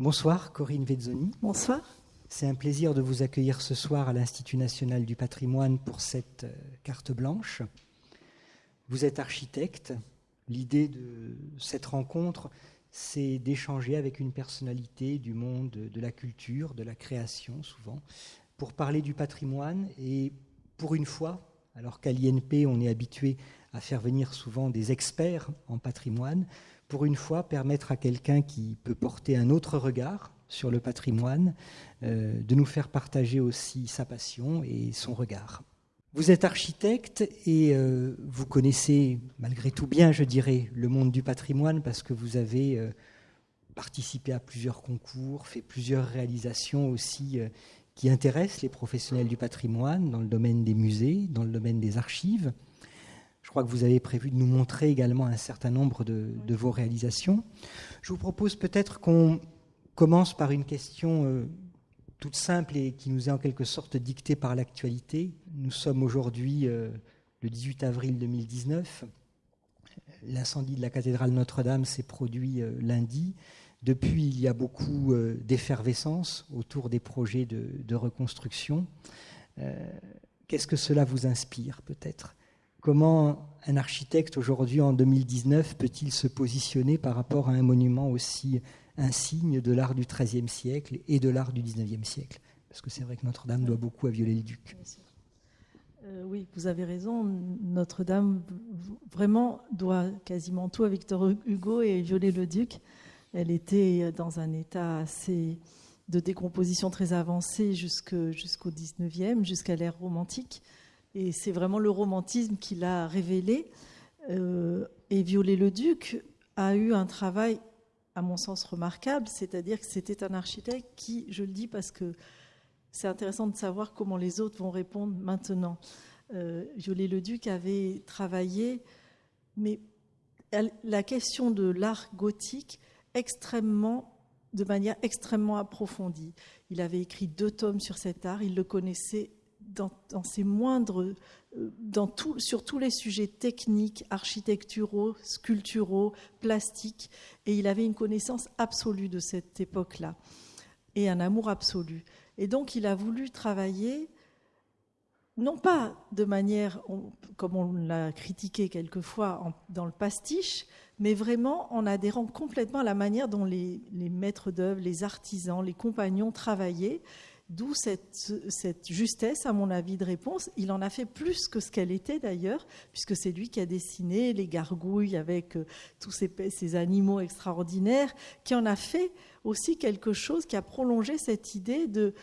Bonsoir Corinne Vezzoni. Bonsoir. C'est un plaisir de vous accueillir ce soir à l'Institut national du patrimoine pour cette euh, carte blanche. Vous êtes architecte. L'idée de cette rencontre, c'est d'échanger avec une personnalité du monde de la culture, de la création souvent, pour parler du patrimoine et pour une fois, alors qu'à l'INP on est habitué à faire venir souvent des experts en patrimoine, pour une fois permettre à quelqu'un qui peut porter un autre regard sur le patrimoine euh, de nous faire partager aussi sa passion et son regard. Vous êtes architecte et euh, vous connaissez malgré tout bien, je dirais, le monde du patrimoine parce que vous avez euh, participé à plusieurs concours, fait plusieurs réalisations aussi qui intéressent les professionnels du patrimoine dans le domaine des musées, dans le domaine des archives. Je crois que vous avez prévu de nous montrer également un certain nombre de, vos réalisations. Je vous propose peut-être qu'on commence par une question euh, toute simple et qui nous est en quelque sorte dictée par l'actualité. Nous sommes aujourd'hui euh, le 18 avril 2019. L'incendie de la cathédrale Notre-Dame s'est produit euh, lundi. Depuis, il y a beaucoup d'effervescence autour des projets de reconstruction. Qu'est-ce que cela vous inspire peut-être? Comment un architecte aujourd'hui en 2019 peut-il se positionner par rapport à un monument aussi insigne de l'art du XIIIe siècle et de l'art du XIXe siècle? Parce que c'est vrai que Notre-Dame doit beaucoup à Viollet-le-Duc. Euh, oui, vous avez raison. Notre-Dame vraiment doit quasiment tout à Victor Hugo et Viollet-le-Duc. Elle était dans un état assez de décomposition très avancé jusqu'au 19e, jusqu'à l'ère romantique. Et c'est vraiment le romantisme qui l'a révélé. Euh, et Viollet-le-Duc a eu un travail, à mon sens, remarquable, c'est-à-dire que c'était un architecte qui, je le dis parce que c'est intéressant de savoir comment les autres vont répondre maintenant. Euh, Viollet-le-Duc avait travaillé, mais la question de l'art gothique extrêmement de manière extrêmement approfondie. Il avait écrit deux tomes sur cet art, il le connaissait dans, moindres, euh, dans tout, sur tous les sujets techniques, architecturaux, sculpturaux, plastiques, et il avait une connaissance absolue de cette époque-là, et un amour absolu. Et donc il a voulu travailler, non pas de manière, comme on l'a critiqué quelquefois, dans le pastiche, mais vraiment en adhérant complètement à la manière dont les, les maîtres d'œuvre, les artisans, les compagnons travaillaient, D'où cette, justesse, à mon avis, de réponse. Il en a fait plus que ce qu'elle était d'ailleurs, puisque c'est lui qui a dessiné les gargouilles avec euh, tous ces, animaux extraordinaires, qui en a fait aussi quelque chose qui a prolongé cette idée de,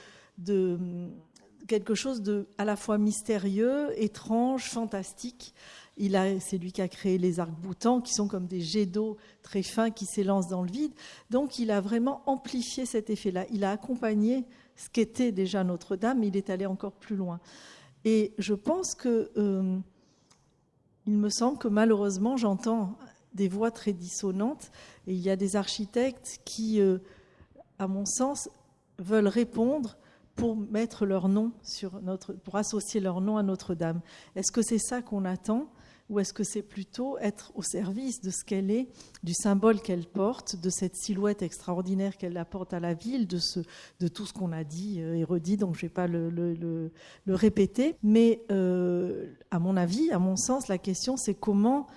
quelque chose de à la fois mystérieux, étrange, fantastique. C'est lui qui a créé les arcs-boutants, qui sont comme des jets d'eau très fins qui s'élancent dans le vide. Donc il a vraiment amplifié cet effet-là. Il a accompagné ce qu'était déjà Notre-Dame, il est allé encore plus loin. Et je pense que, euh, il me semble que malheureusement, j'entends des voix très dissonantes, et il y a des architectes qui, euh, à mon sens, veulent répondre pour mettre leur nom sur notre, pour associer leur nom à Notre-Dame. Est-ce que c'est ça qu'on attend? Ou est-ce que c'est plutôt être au service de ce qu'elle est, du symbole qu'elle porte, de cette silhouette extraordinaire qu'elle apporte à la ville, de, tout ce qu'on a dit euh, et redit, donc je ne vais pas le, le, répéter. Mais euh, à mon avis, à mon sens, la question c'est comment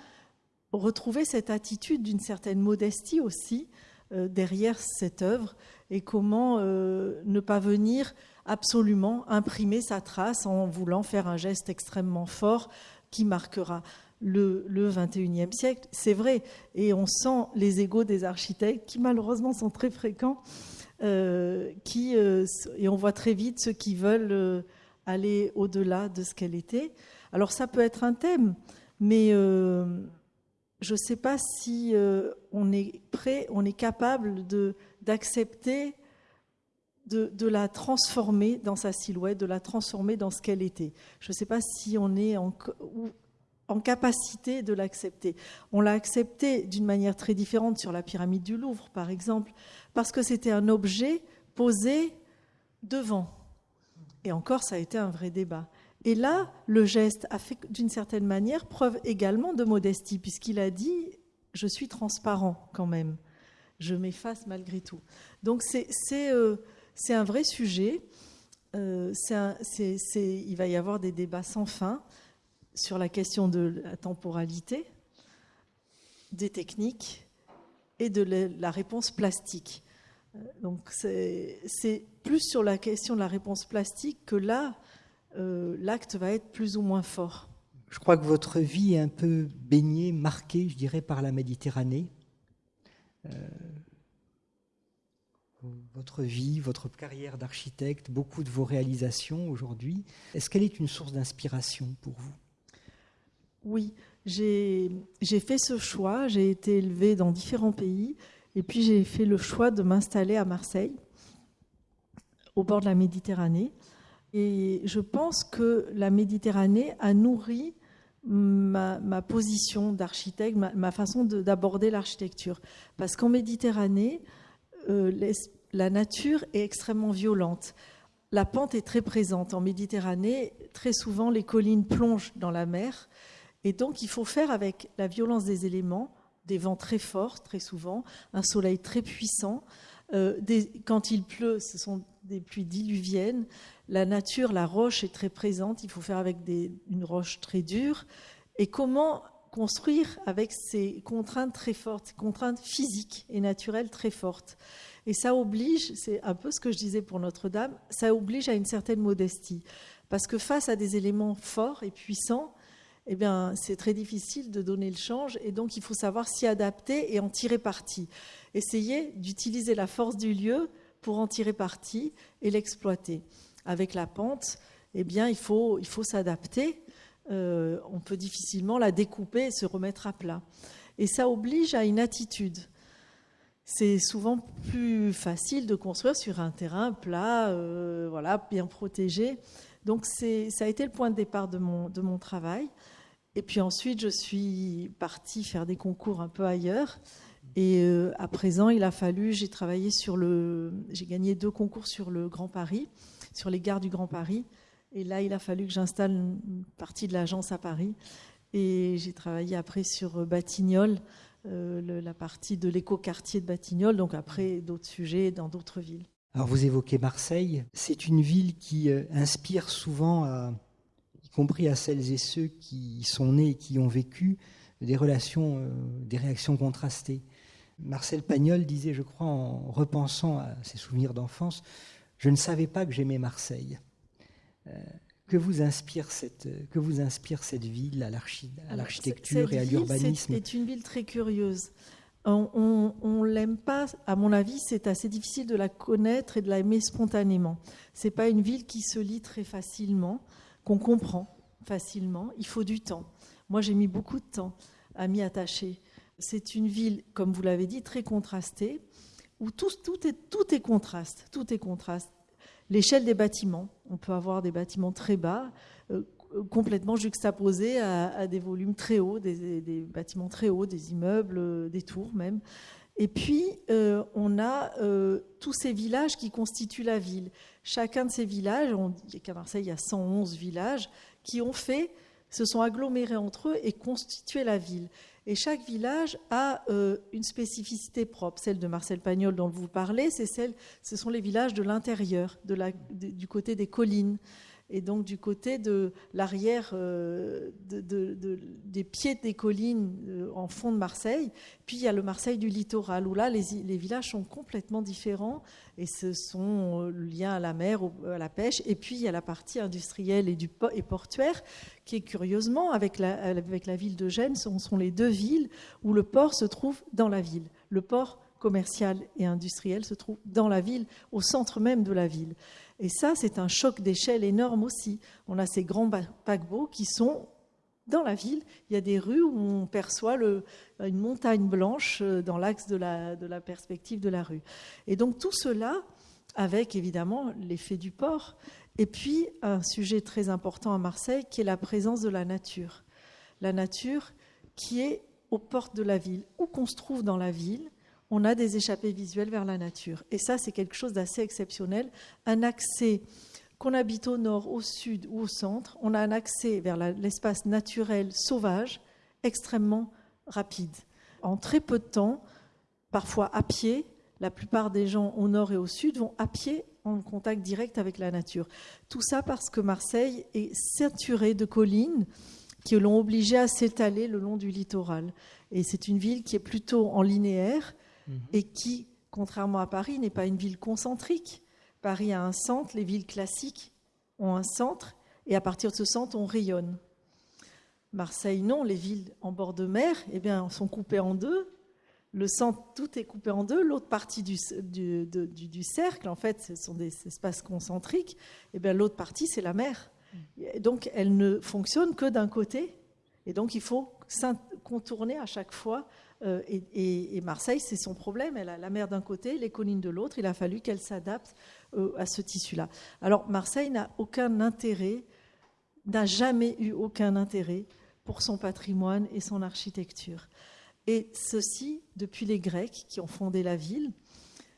retrouver cette attitude d'une certaine modestie aussi euh, derrière cette œuvre et comment ne pas venir absolument imprimer sa trace en voulant faire un geste extrêmement fort qui marquera le, le 21e siècle. C'est vrai, et on sent les égaux des architectes qui malheureusement sont très fréquents, euh, qui, euh, et on voit très vite ceux qui veulent euh, aller au-delà de ce qu'elle était. Alors ça peut être un thème, mais je ne sais pas si on est prêt, on est capable d'accepter de, la transformer dans sa silhouette, de la transformer dans ce qu'elle était. Je ne sais pas si on est en, en capacité de l'accepter. On l'a accepté d'une manière très différente sur la pyramide du Louvre, par exemple, parce que c'était un objet posé devant. Et encore, ça a été un vrai débat. Et là, le geste a fait d'une certaine manière preuve également de modestie, puisqu'il a dit, je suis transparent quand même je m'efface malgré tout. Donc c'est euh, un vrai sujet. Euh, il va y avoir des débats sans fin sur la question de la temporalité, des techniques et de la réponse plastique. Euh, donc c'est plus sur la question de la réponse plastique que là, euh, l'acte va être plus ou moins fort. Je crois que votre vie est un peu baignée, marquée, je dirais, par la Méditerranée. Votre vie, votre carrière d'architecte, beaucoup de vos réalisations aujourd'hui, est-ce qu'elle est une source d'inspiration pour vous? Oui, j'ai fait ce choix, j'ai été élevée dans différents pays, et puis j'ai fait le choix de m'installer à Marseille, au bord de la Méditerranée. Et je pense que la Méditerranée a nourri ma, position d'architecte, ma, façon d'aborder l'architecture. Parce qu'en Méditerranée, euh, la nature est extrêmement violente. La pente est très présente. En Méditerranée, très souvent, les collines plongent dans la mer. Et donc, il faut faire avec la violence des éléments, des vents très forts, très souvent, un soleil très puissant. Euh, quand il pleut, ce sont des pluies diluviennes la nature, la roche est très présente, il faut faire avec une roche très dure. Et comment construire avec ces contraintes très fortes, ces contraintes physiques et naturelles très fortes. Et ça oblige, c'est un peu ce que je disais pour Notre-Dame, ça oblige à une certaine modestie. Parce que face à des éléments forts et puissants, eh bien, c'est très difficile de donner le change et donc il faut savoir s'y adapter et en tirer parti. Essayer d'utiliser la force du lieu pour en tirer parti et l'exploiter avec la pente, eh bien, il faut, il faut s'adapter. Euh, on peut difficilement la découper et se remettre à plat. Et ça oblige à une attitude. C'est souvent plus facile de construire sur un terrain plat, euh, voilà, bien protégé. Donc ça a été le point de départ de mon, de mon travail. Et puis ensuite, je suis partie faire des concours un peu ailleurs. Et euh, à présent, il a fallu, j'ai travaillé sur le, j'ai gagné deux concours sur le Grand Paris sur les gares du Grand Paris. Et là, il a fallu que j'installe une partie de l'agence à Paris. Et j'ai travaillé après sur Batignolles, euh, la partie de l'écoquartier de Batignolles, donc après d'autres sujets dans d'autres villes. Alors vous évoquez Marseille, c'est une ville qui euh, inspire souvent, y compris à celles et ceux qui sont nés et qui ont vécu, des relations, euh, des réactions contrastées. Marcel Pagnol disait, je crois, en repensant à ses souvenirs d'enfance, je ne savais pas que j'aimais Marseille. Euh, que, vous inspire cette, que vous inspire cette ville à l'architecture et à l'urbanisme C'est une ville très curieuse. On ne l'aime pas, à mon avis, c'est assez difficile de la connaître et de l'aimer spontanément. Ce n'est pas une ville qui se lit très facilement, qu'on comprend facilement. Il faut du temps. Moi, j'ai mis beaucoup de temps à m'y attacher. C'est une ville, comme vous l'avez dit, très contrastée où tout, est, tout est contraste, tout est contraste. L'échelle des bâtiments, on peut avoir des bâtiments très bas, euh, complètement juxtaposés à, des volumes très hauts, des, bâtiments très hauts, des immeubles, euh, des tours même. Et puis, euh, on a tous ces villages qui constituent la ville. Chacun de ces villages, on dit qu'à Marseille, il y a 111 villages, qui ont fait, se sont agglomérés entre eux et constitué la ville. Et chaque village a euh, une spécificité propre. Celle de Marcel Pagnol dont vous parlez, c'est celle, ce sont les villages de l'intérieur, du côté des collines et donc du côté de l'arrière euh, des pieds des collines euh, en fond de Marseille. Puis il y a le Marseille du littoral, où là, les, villages sont complètement différents, et ce sont euh, liens à la mer, à la pêche. Et puis il y a la partie industrielle et, du, portuaire, qui est curieusement, avec la, ville de Gênes, sont les deux villes où le port se trouve dans la ville. Le port commercial et industriel se trouve dans la ville, au centre même de la ville. Et ça, c'est un choc d'échelle énorme aussi. On a ces grands paquebots qui sont dans la ville. Il y a des rues où on perçoit une montagne blanche euh, dans l'axe de la, de la perspective de la rue. Et donc tout cela, avec évidemment l'effet du port, et puis un sujet très important à Marseille qui est la présence de la nature. La nature qui est aux portes de la ville, où qu'on se trouve dans la ville, on a des échappées visuelles vers la nature. Et ça, c'est quelque chose d'assez exceptionnel. Un accès, qu'on habite au nord, au sud ou au centre, on a un accès vers l'espace naturel sauvage extrêmement rapide. En très peu de temps, parfois à pied. La plupart des gens au nord et au sud vont à pied en contact direct avec la nature. Tout ça parce que Marseille est ceinturée de collines qui l'ont obligé à s'étaler le long du littoral. Et c'est une ville qui est plutôt en linéaire mhm. et qui, contrairement à Paris, n'est pas une ville concentrique. Paris a un centre, les villes classiques ont un centre, et à partir de ce centre, on rayonne. Marseille, non, les villes en bord de mer eh bien, sont coupées en deux. Le centre, tout est coupé en deux. L'autre partie du, du, cercle, en fait, ce sont des espaces concentriques. Eh bien, l'autre partie, c'est la mer. donc, elle ne fonctionne que d'un côté. Et donc, il faut contourner à chaque fois. Euh, et, Marseille, c'est son problème. Elle a la mer d'un côté, les collines de l'autre. Il a fallu qu'elle s'adapte euh, à ce tissu-là. Alors, Marseille n'a aucun intérêt, n'a jamais eu aucun intérêt pour son patrimoine et son architecture. Et ceci depuis les Grecs qui ont fondé la ville.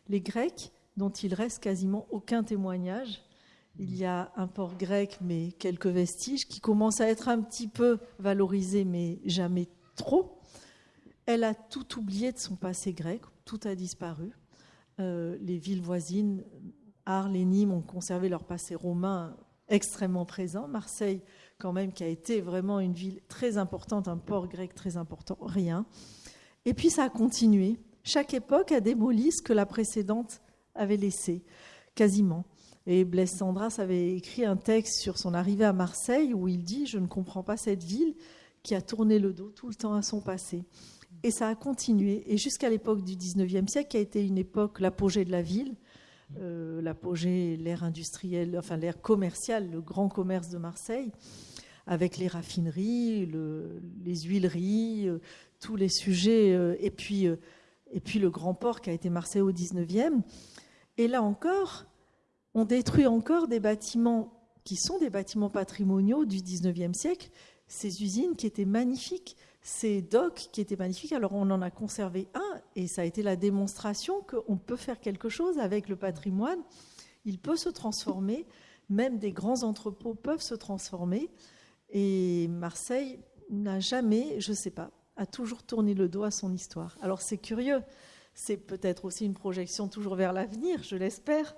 Les Grecs dont il reste quasiment aucun témoignage. Il y a un port grec, mais quelques vestiges, qui commencent à être un petit peu valorisés, mais jamais trop. Elle a tout oublié de son passé grec, tout a disparu. Euh, les villes voisines, Arles et Nîmes, ont conservé leur passé romain extrêmement présent. Marseille quand même, qui a été vraiment une ville très importante, un port grec très important, rien. Et puis ça a continué. Chaque époque a démoli ce que la précédente avait laissé, quasiment. Et Blaise Sandras avait écrit un texte sur son arrivée à Marseille où il dit Je ne comprends pas cette ville qui a tourné le dos tout le temps à son passé. Et ça a continué. Et jusqu'à l'époque du 19e siècle, qui a été une époque, l'apogée de la ville, euh, l'apogée, l'ère industrielle, enfin l'ère commerciale, le grand commerce de Marseille, avec les raffineries, les huileries, euh, tous les sujets, euh, et, puis, et puis le grand port qui a été Marseille au 19e. Et là encore, on détruit encore des bâtiments qui sont des bâtiments patrimoniaux du 19e siècle, ces usines qui étaient magnifiques, ces docks qui étaient magnifiques. Alors on en a conservé un, et ça a été la démonstration qu'on peut faire quelque chose avec le patrimoine. Il peut se transformer, même des grands entrepôts peuvent se transformer. Et Marseille n'a jamais, je ne sais pas, a toujours tourné le dos à son histoire. Alors c'est curieux, c'est peut-être aussi une projection toujours vers l'avenir, je l'espère,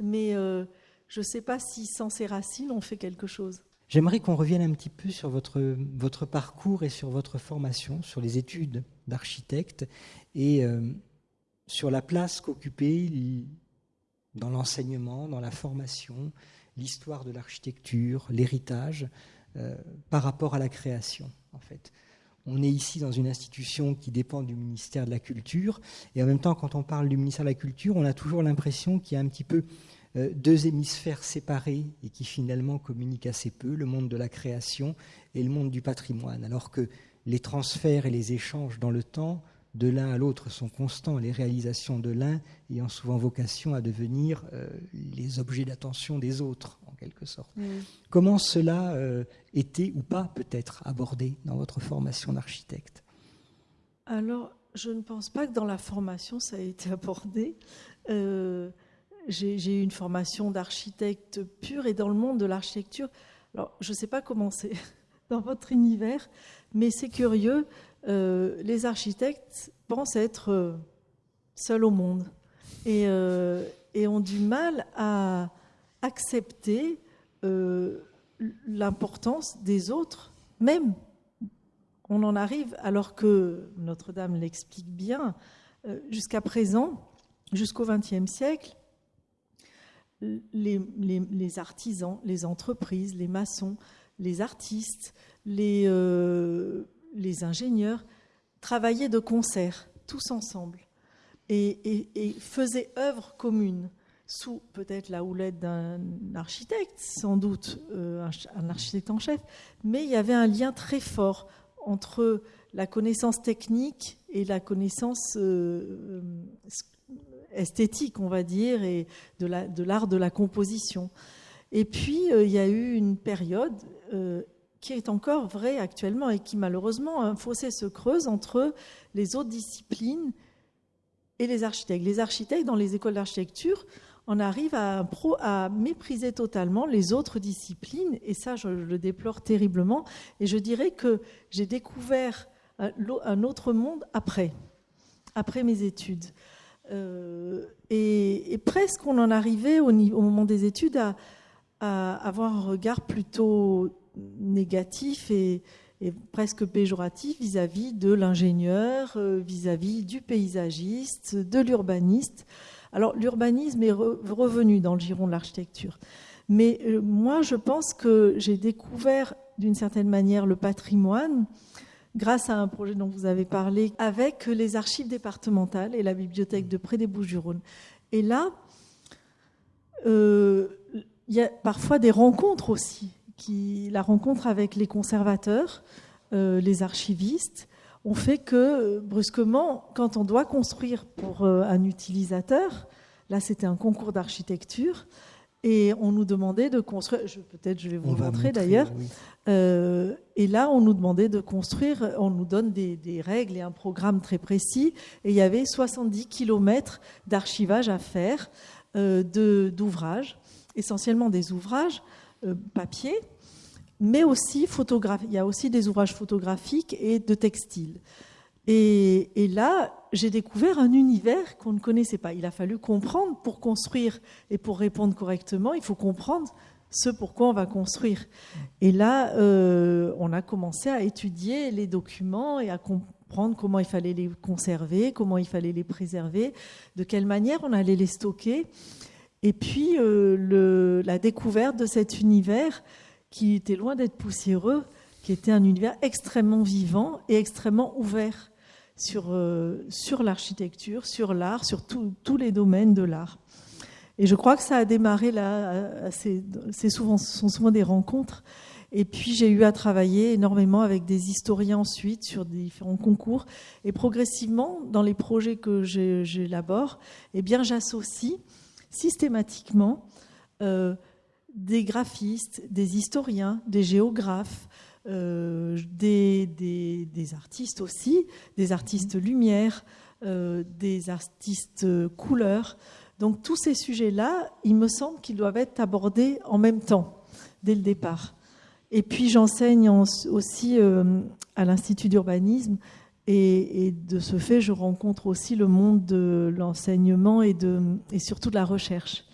mais euh, je ne sais pas si sans ces racines on fait quelque chose. J'aimerais qu'on revienne un petit peu sur votre, parcours et sur votre formation, sur les études d'architecte et euh, sur la place qu'occupait dans l'enseignement, dans la formation, l'histoire de l'architecture, l'héritage. Euh, par rapport à la création, en fait. On est ici dans une institution qui dépend du ministère de la Culture, et en même temps, quand on parle du ministère de la Culture, on a toujours l'impression qu'il y a un petit peu deux hémisphères séparés et qui finalement communiquent assez peu, le monde de la création et le monde du patrimoine, alors que les transferts et les échanges dans le temps de l'un à l'autre sont constants, les réalisations de l'un ayant souvent vocation à devenir euh, les objets d'attention des autres, en quelque sorte. Comment cela euh, était ou pas peut-être abordé dans votre formation d'architecte? Alors, je ne pense pas que dans la formation ça a été abordé. Euh, j'ai eu une formation d'architecte pure et dans le monde de l'architecture, alors je ne sais pas comment c'est dans votre univers, mais c'est curieux. Euh, les architectes pensent être euh, seuls au monde euh, et, ont du mal à accepter l'importance des autres, même. On en arrive, alors que Notre-Dame l'explique bien, jusqu'à présent, jusqu'au XXe siècle, les, artisans, les entreprises, les maçons, les artistes, les, les ingénieurs travaillaient de concert, tous ensemble, et, faisaient œuvre commune, sous peut-être la houlette d'un architecte, sans doute euh, un, architecte en chef, mais il y avait un lien très fort entre la connaissance technique et la connaissance euh, esthétique, on va dire, et de l'art de, la composition. Et puis, euh, il y a eu une période qui est encore vrai actuellement et qui malheureusement un fossé se creuse entre les autres disciplines et les architectes. Les architectes dans les écoles d'architecture on arrive à, à, mépriser totalement les autres disciplines et ça je le déplore terriblement et je dirais que j'ai découvert un autre monde après après mes études. Et, presque on en arrivait au, moment des études à, avoir un regard plutôt négatif et, presque péjoratif vis-à-vis de l'ingénieur, vis-à-vis du paysagiste, de l'urbaniste. Alors l'urbanisme est revenu dans le giron de l'architecture. Mais euh, moi, je pense que j'ai découvert d'une certaine manière le patrimoine grâce à un projet dont vous avez parlé avec les archives départementales et la bibliothèque de Près des Bouches-du-Rhône. Et là, euh, il y a parfois des rencontres aussi. Qui, la rencontre avec les conservateurs, euh, les archivistes, on fait que brusquement, quand on doit construire pour euh, un utilisateur, là c'était un concours d'architecture, et on nous demandait de construire, peut-être je vais vous montrer, d'ailleurs, euh, et là on nous demandait de construire, on nous donne des, règles et un programme très précis, et il y avait 70 km d'archivage à faire euh, d'ouvrages, essentiellement des ouvrages papier, mais aussi il y a aussi des ouvrages photographiques et de textiles. Et, là, j'ai découvert un univers qu'on ne connaissait pas. Il a fallu comprendre pour construire et pour répondre correctement, il faut comprendre ce pourquoi on va construire. Et là, euh, on a commencé à étudier les documents et à comprendre comment il fallait les conserver, comment il fallait les préserver, de quelle manière on allait les stocker. Et puis, euh, la découverte de cet univers qui était loin d'être poussiéreux, qui était un univers extrêmement vivant et extrêmement ouvert sur, euh, sur l'architecture, sur l'art, sur tous les domaines de l'art. Et je crois que ça a démarré là, c'est souvent, ce sont souvent des rencontres. Et puis j'ai eu à travailler énormément avec des historiens ensuite sur différents concours. Et progressivement, dans les projets que j'élabore, eh bien j'associe systématiquement euh, des graphistes, des historiens, des géographes, euh, des, des, artistes aussi, des artistes lumière, euh, des artistes couleurs. Donc tous ces sujets-là, il me semble qu'ils doivent être abordés en même temps, dès le départ. Et puis j'enseigne aussi euh, à l'Institut d'urbanisme et, et, de ce fait, je rencontre aussi le monde de l'enseignement et, et surtout de la recherche.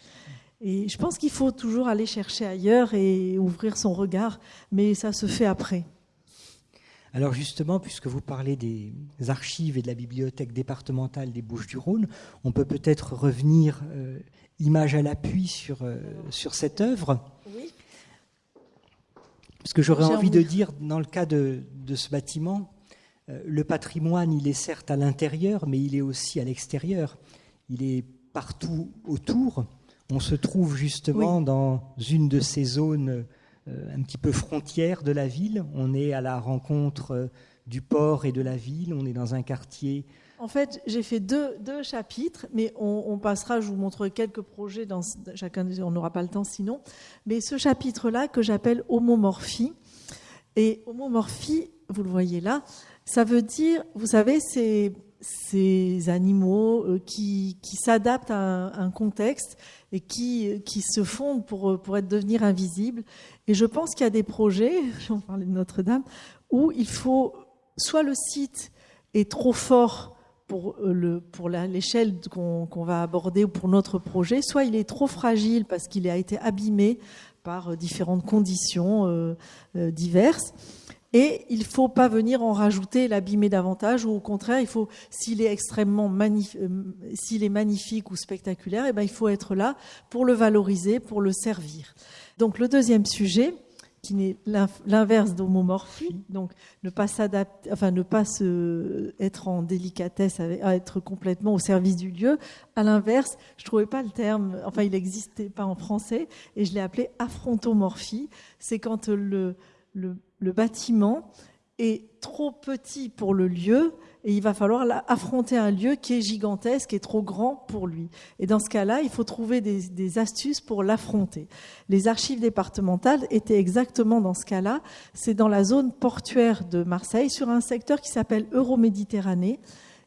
Et je pense qu'il faut toujours aller chercher ailleurs et ouvrir son regard, mais ça se fait après. Alors justement, puisque vous parlez des archives et de la bibliothèque départementale des Bouches-du-Rhône, on peut peut-être revenir, euh, image à l'appui, sur, euh, sur cette œuvre. Oui. Parce que j'aurais envie de dire, dans le cas de, de ce bâtiment, euh, le patrimoine, il est certes à l'intérieur, mais il est aussi à l'extérieur. Il est partout autour. On se trouve justement dans une de ces zones euh, un petit peu frontières de la ville. On est à la rencontre euh, du port et de la ville. On est dans un quartier. En fait, j'ai fait deux, chapitres, mais on, passera, je vous montrerai quelques projets dans chacun on n'aura pas le temps sinon. Mais ce chapitre-là que j'appelle homomorphie. Et homomorphie, vous le voyez là, ça veut dire, vous savez, c'est ces animaux euh, qui, s'adaptent à un, contexte et qui, qui se fondent pour, pour être, devenir invisibles. Et je pense qu'il y a des projets, j'en parlais de Notre-Dame, où il faut, soit le site est trop fort pour, euh, le, pour l'échelle qu'on va aborder ou pour notre projet, soit il est trop fragile parce qu'il a été abîmé par euh, différentes conditions diverses. Et il ne faut pas venir en rajouter, l'abîmer davantage, ou au contraire, il faut, s'il est extrêmement euh, s'il est magnifique ou spectaculaire, eh ben, il faut être là pour le valoriser, pour le servir. Donc le deuxième sujet, qui n'est l'inverse d'homomorphie, donc ne pas s'adapter, enfin ne pas se, être en délicatesse, à être complètement au service du lieu. À l'inverse, je trouvais pas le terme, enfin il n'existait pas en français, et je l'ai appelé affrontomorphie. C'est quand le, le le bâtiment est trop petit pour le lieu et il va falloir affronter un lieu qui est gigantesque et trop grand pour lui. Et dans ce cas-là, il faut trouver des, astuces pour l'affronter. Les archives départementales étaient exactement dans ce cas-là. C'est dans la zone portuaire de Marseille, sur un secteur qui s'appelle Euroméditerranée,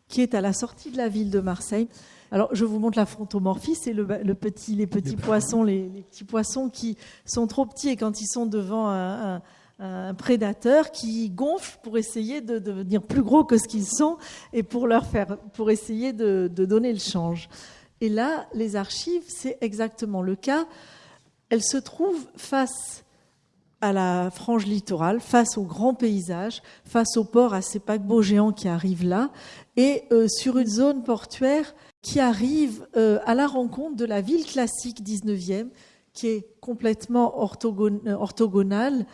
qui est à la sortie de la ville de Marseille. Alors, je vous montre la frontomorphie, c'est le, petit, les petits poissons, les, petits poissons qui sont trop petits et quand ils sont devant un un prédateur qui gonfle pour essayer de devenir plus gros que ce qu'ils sont et pour leur faire, pour essayer de, donner le change. Et là, les archives, c'est exactement le cas. Elles se trouvent face à la frange littorale, face au grand paysage, face au port, à ces paquebots géants qui arrivent là, et euh, sur une zone portuaire qui arrive euh, à la rencontre de la ville classique 19e, qui est complètement orthogonale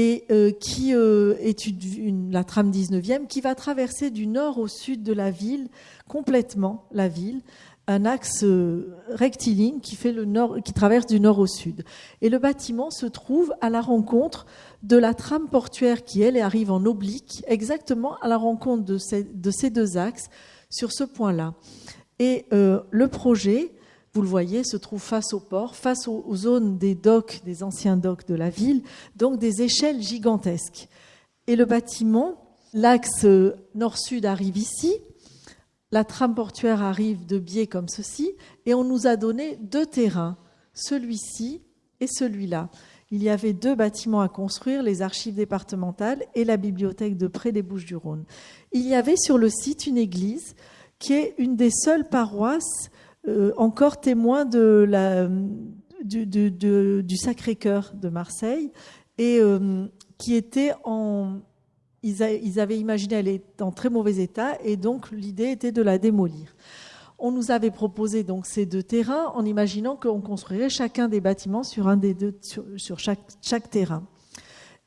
et euh, qui est une, la trame 19e, qui va traverser du nord au sud de la ville, complètement la ville, un axe euh, rectiligne qui, fait le nord, qui traverse du nord au sud. Et le bâtiment se trouve à la rencontre de la trame portuaire qui, elle, arrive en oblique, exactement à la rencontre de ces, de ces deux axes sur ce point-là. Et euh, le projet, vous le voyez, se trouve face au port, face aux, zones des docks, des anciens docks de la ville, donc des échelles gigantesques. Et le bâtiment, l'axe nord-sud arrive ici, la trame portuaire arrive de biais comme ceci, et on nous a donné deux terrains, celui-ci et celui-là. Il y avait deux bâtiments à construire, les archives départementales et la bibliothèque de près des Bouches-du-Rhône. Il y avait sur le site une église qui est une des seules paroisses euh, encore témoin du, Sacré-Cœur de Marseille et euh, qui était en, ils, avaient imaginé elle est en très mauvais état et donc l'idée était de la démolir. On nous avait proposé donc ces deux terrains en imaginant qu'on construirait chacun des bâtiments sur un des deux sur, chaque terrain.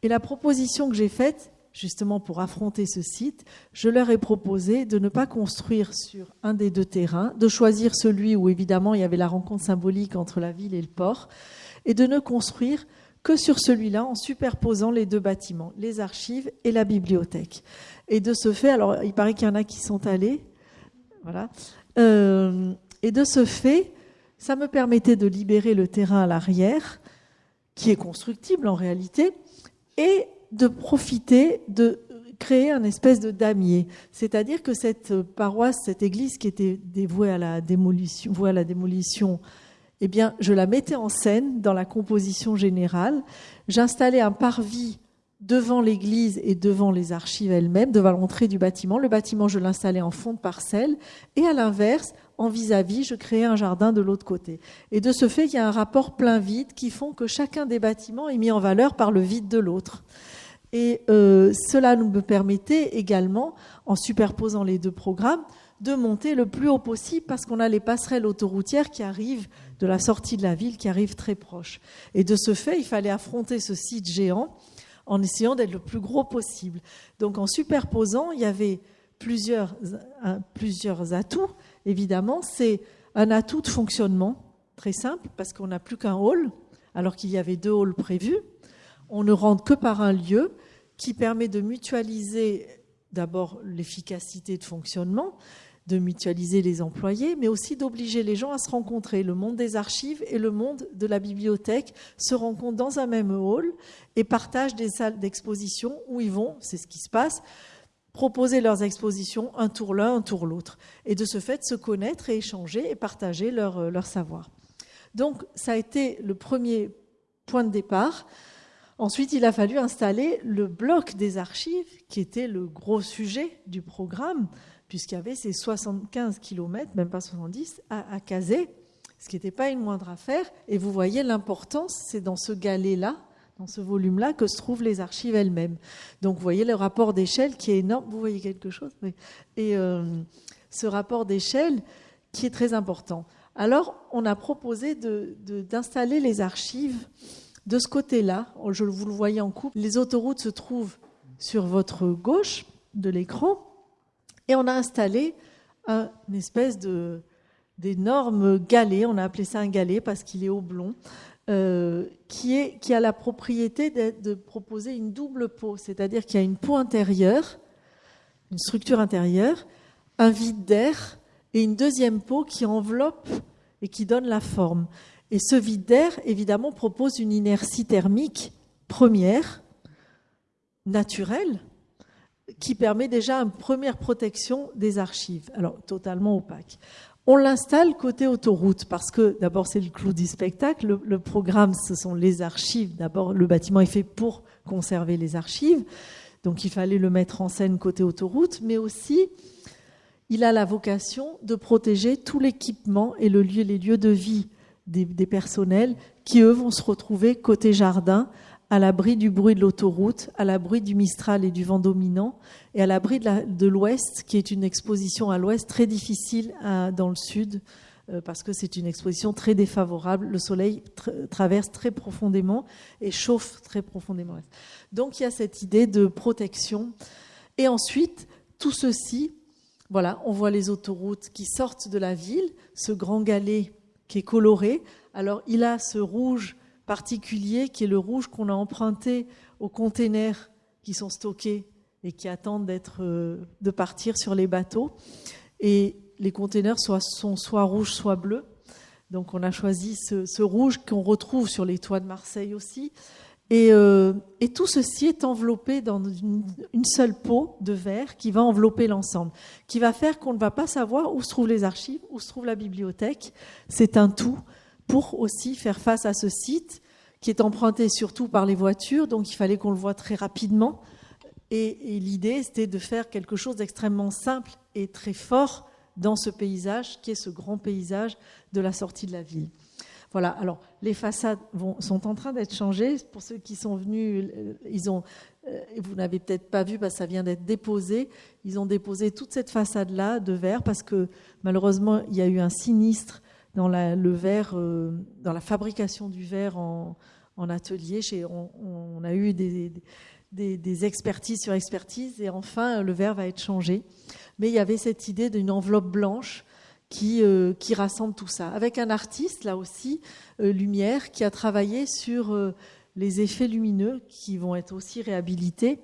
Et la proposition que j'ai faite, justement pour affronter ce site, je leur ai proposé de ne pas construire sur un des deux terrains, de choisir celui où évidemment il y avait la rencontre symbolique entre la ville et le port, et de ne construire que sur celui-là en superposant les deux bâtiments, les archives et la bibliothèque. Et de ce fait, alors il paraît qu'il y en a qui sont allés, voilà, euh, et de ce fait, ça me permettait de libérer le terrain à l'arrière, qui est constructible en réalité, et de profiter de créer un espèce de damier. C'est-à-dire que cette paroisse, cette église qui était dévouée à la démolition, vouée à la démolition eh bien, je la mettais en scène dans la composition générale. J'installais un parvis devant l'église et devant les archives elles-mêmes, devant l'entrée du bâtiment. Le bâtiment, je l'installais en fond de parcelle. Et à l'inverse, en vis-à-vis, je créais un jardin de l'autre côté. Et de ce fait, il y a un rapport plein-vide qui font que chacun des bâtiments est mis en valeur par le vide de l'autre. Et euh, cela nous permettait également, en superposant les deux programmes, de monter le plus haut possible parce qu'on a les passerelles autoroutières qui arrivent de la sortie de la ville, qui arrivent très proches. Et de ce fait, il fallait affronter ce site géant en essayant d'être le plus gros possible. Donc en superposant, il y avait plusieurs, plusieurs atouts. Évidemment, c'est un atout de fonctionnement très simple parce qu'on n'a plus qu'un hall alors qu'il y avait deux halls prévus. On ne rentre que par un lieu qui permet de mutualiser d'abord l'efficacité de fonctionnement, de mutualiser les employés, mais aussi d'obliger les gens à se rencontrer. Le monde des archives et le monde de la bibliothèque se rencontrent dans un même hall et partagent des salles d'exposition où ils vont, c'est ce qui se passe, proposer leurs expositions un tour l'un, un tour l'autre, et de ce fait se connaître et échanger et partager leur, euh, leur savoir. Donc ça a été le premier point de départ. Ensuite, il a fallu installer le bloc des archives, qui était le gros sujet du programme, puisqu'il y avait ces 75 km, même pas 70, à, caser, ce qui n'était pas une moindre affaire. Et vous voyez l'importance, c'est dans ce galet-là, dans ce volume-là, que se trouvent les archives elles-mêmes. Donc vous voyez le rapport d'échelle qui est énorme. Vous voyez quelque chose Et euh, ce rapport d'échelle qui est très important. Alors, on a proposé d'installer de, les archives de ce côté-là. Je vous le voyez en coupe. Les autoroutes se trouvent sur votre gauche de l'écran. Et on a installé une espèce d'énorme galet, on a appelé ça un galet parce qu'il est oblong, euh, qui, qui a la propriété de, proposer une double peau, c'est-à-dire qu'il y a une peau intérieure, une structure intérieure, un vide d'air et une deuxième peau qui enveloppe et qui donne la forme. Et ce vide d'air, évidemment, propose une inertie thermique première, naturelle, qui permet déjà une première protection des archives, alors totalement opaque. On l'installe côté autoroute parce que d'abord c'est le clou du spectacle. Le, programme, ce sont les archives. D'abord, le bâtiment est fait pour conserver les archives, donc il fallait le mettre en scène côté autoroute, mais aussi il a la vocation de protéger tout l'équipement et les lieux de vie des, personnels qui eux vont se retrouver côté jardin à l'abri du bruit de l'autoroute, à l'abri du Mistral et du vent dominant, et à l'abri de l'Ouest, qui est une exposition à l'Ouest très difficile dans le Sud, euh, parce que c'est une exposition très défavorable. Le soleil traverse très profondément et chauffe très profondément. Donc il y a cette idée de protection. Et ensuite, tout ceci, voilà, on voit les autoroutes qui sortent de la ville, ce grand galet qui est coloré. Alors il a ce rouge particulier qui est le rouge qu'on a emprunté aux containers qui sont stockés et qui attendent d'être, euh, de partir sur les bateaux. Et les containers sont soit rouges, soit bleus. Donc on a choisi ce, rouge qu'on retrouve sur les toits de Marseille aussi. Et, euh, et tout ceci est enveloppé dans une, seule peau de verre qui va envelopper l'ensemble, qui va faire qu'on ne va pas savoir où se trouvent les archives, où se trouve la bibliothèque. C'est un tout pour aussi faire face à ce site qui est emprunté surtout par les voitures, donc il fallait qu'on le voit très rapidement. Et, l'idée, c'était de faire quelque chose d'extrêmement simple et très fort dans ce paysage, qui est ce grand paysage de la sortie de la ville. Voilà, alors les façades sont en train d'être changées. Pour ceux qui sont venus, euh, ils ont, euh, vous n'avez peut-être pas vu parce que ça vient d'être déposé, ils ont déposé toute cette façade-là de verre parce que malheureusement, il y a eu un sinistre dans la, le verre, euh, dans la fabrication du verre en, atelier. Chez, on, a eu des, des, expertises sur expertise et enfin le verre va être changé. Mais il y avait cette idée d'une enveloppe blanche qui, euh, qui rassemble tout ça. Avec un artiste, là aussi, euh, Lumière, qui a travaillé sur les effets lumineux qui vont être aussi réhabilités,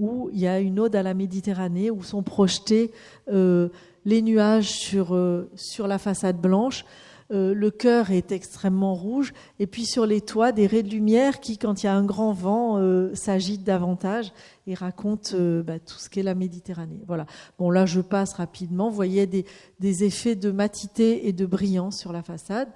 où il y a une ode à la Méditerranée, où sont projetés les nuages sur la façade blanche, euh, le cœur est extrêmement rouge, et puis sur les toits, des raies de lumière qui, quand il y a un grand vent, euh, s'agitent davantage et racontent euh, bah, tout ce qu'est la Méditerranée. Voilà. Bon, là, je passe rapidement. Vous voyez des, effets de matité et de brillance sur la façade,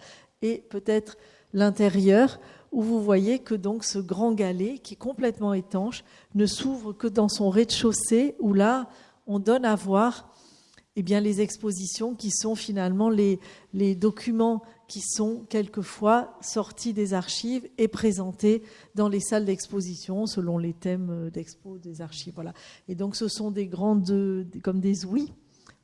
et peut-être l'intérieur où vous voyez que donc ce grand galet, qui est complètement étanche, ne s'ouvre que dans son rez-de-chaussée, où là, on donne à voir eh les expositions qui sont finalement les, documents qui sont quelquefois sortis des archives et présentés dans les salles d'exposition selon les thèmes d'expo des archives. Et donc ce sont des grandes, comme des ouïes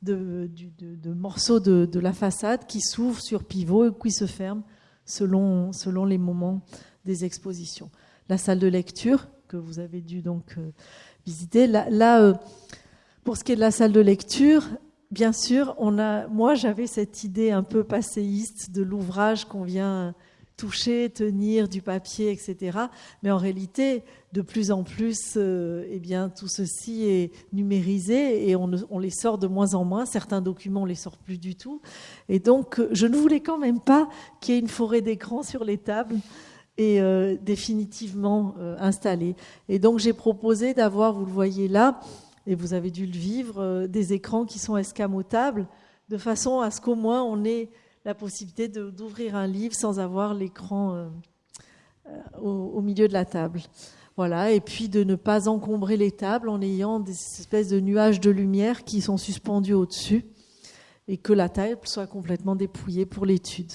de, morceaux de, la façade qui s'ouvrent sur pivot et qui se ferment selon, les moments des expositions. La salle de lecture que vous avez dû donc euh, visiter. Là, là euh, pour ce qui est de la salle de lecture, bien sûr, on a, moi j'avais cette idée un peu passéiste de l'ouvrage qu'on vient toucher, tenir du papier, etc. Mais en réalité, de plus en plus, euh, eh tout ceci est numérisé et on, les sort de moins en moins. Certains documents, on les sort plus du tout. Et donc, je ne voulais quand même pas qu'il y ait une forêt d'écran sur les tables et euh, définitivement euh, installée. Et donc, j'ai proposé d'avoir, vous le voyez là, et vous avez dû le vivre, euh, des écrans qui sont escamotables, de façon à ce qu'au moins on ait la possibilité d'ouvrir un livre sans avoir l'écran euh, euh, au, milieu de la table. Voilà, et puis de ne pas encombrer les tables en ayant des espèces de nuages de lumière qui sont suspendus au-dessus et que la table soit complètement dépouillée pour l'étude.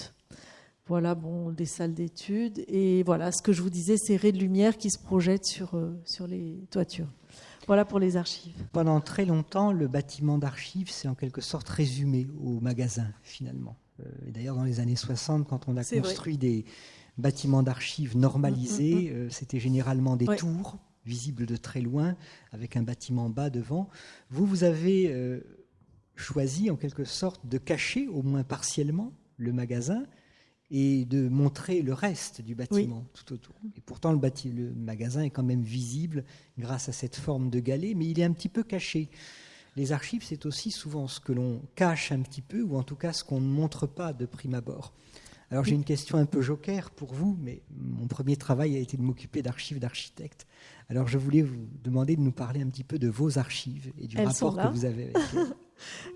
Voilà, bon, des salles d'études. Et voilà, ce que je vous disais, ces raies de lumière qui se projettent sur, sur les toitures. Voilà pour les archives. Pendant très longtemps, le bâtiment d'archives s'est en quelque sorte résumé au magasin, finalement. Euh, d'ailleurs, dans les années 60, quand on a construit des bâtiments d'archives normalisés, mm, mm, mm. Euh, c'était généralement des tours visibles de très loin, avec un bâtiment bas devant. Vous, vous avez euh, choisi en quelque sorte de cacher, au moins partiellement, le magasin et de montrer le reste du bâtiment tout autour. Et pourtant, le, le, magasin est quand même visible grâce à cette forme de galet, mais il est un petit peu caché. Les archives, c'est aussi souvent ce que l'on cache un petit peu, ou en tout cas ce qu'on ne montre pas de prime abord. Alors j'ai une question un peu joker pour vous, mais mon premier travail a été de m'occuper d'archives d'architectes. Alors je voulais vous demander de nous parler un petit peu de vos archives et du rapport que vous avez avec elles.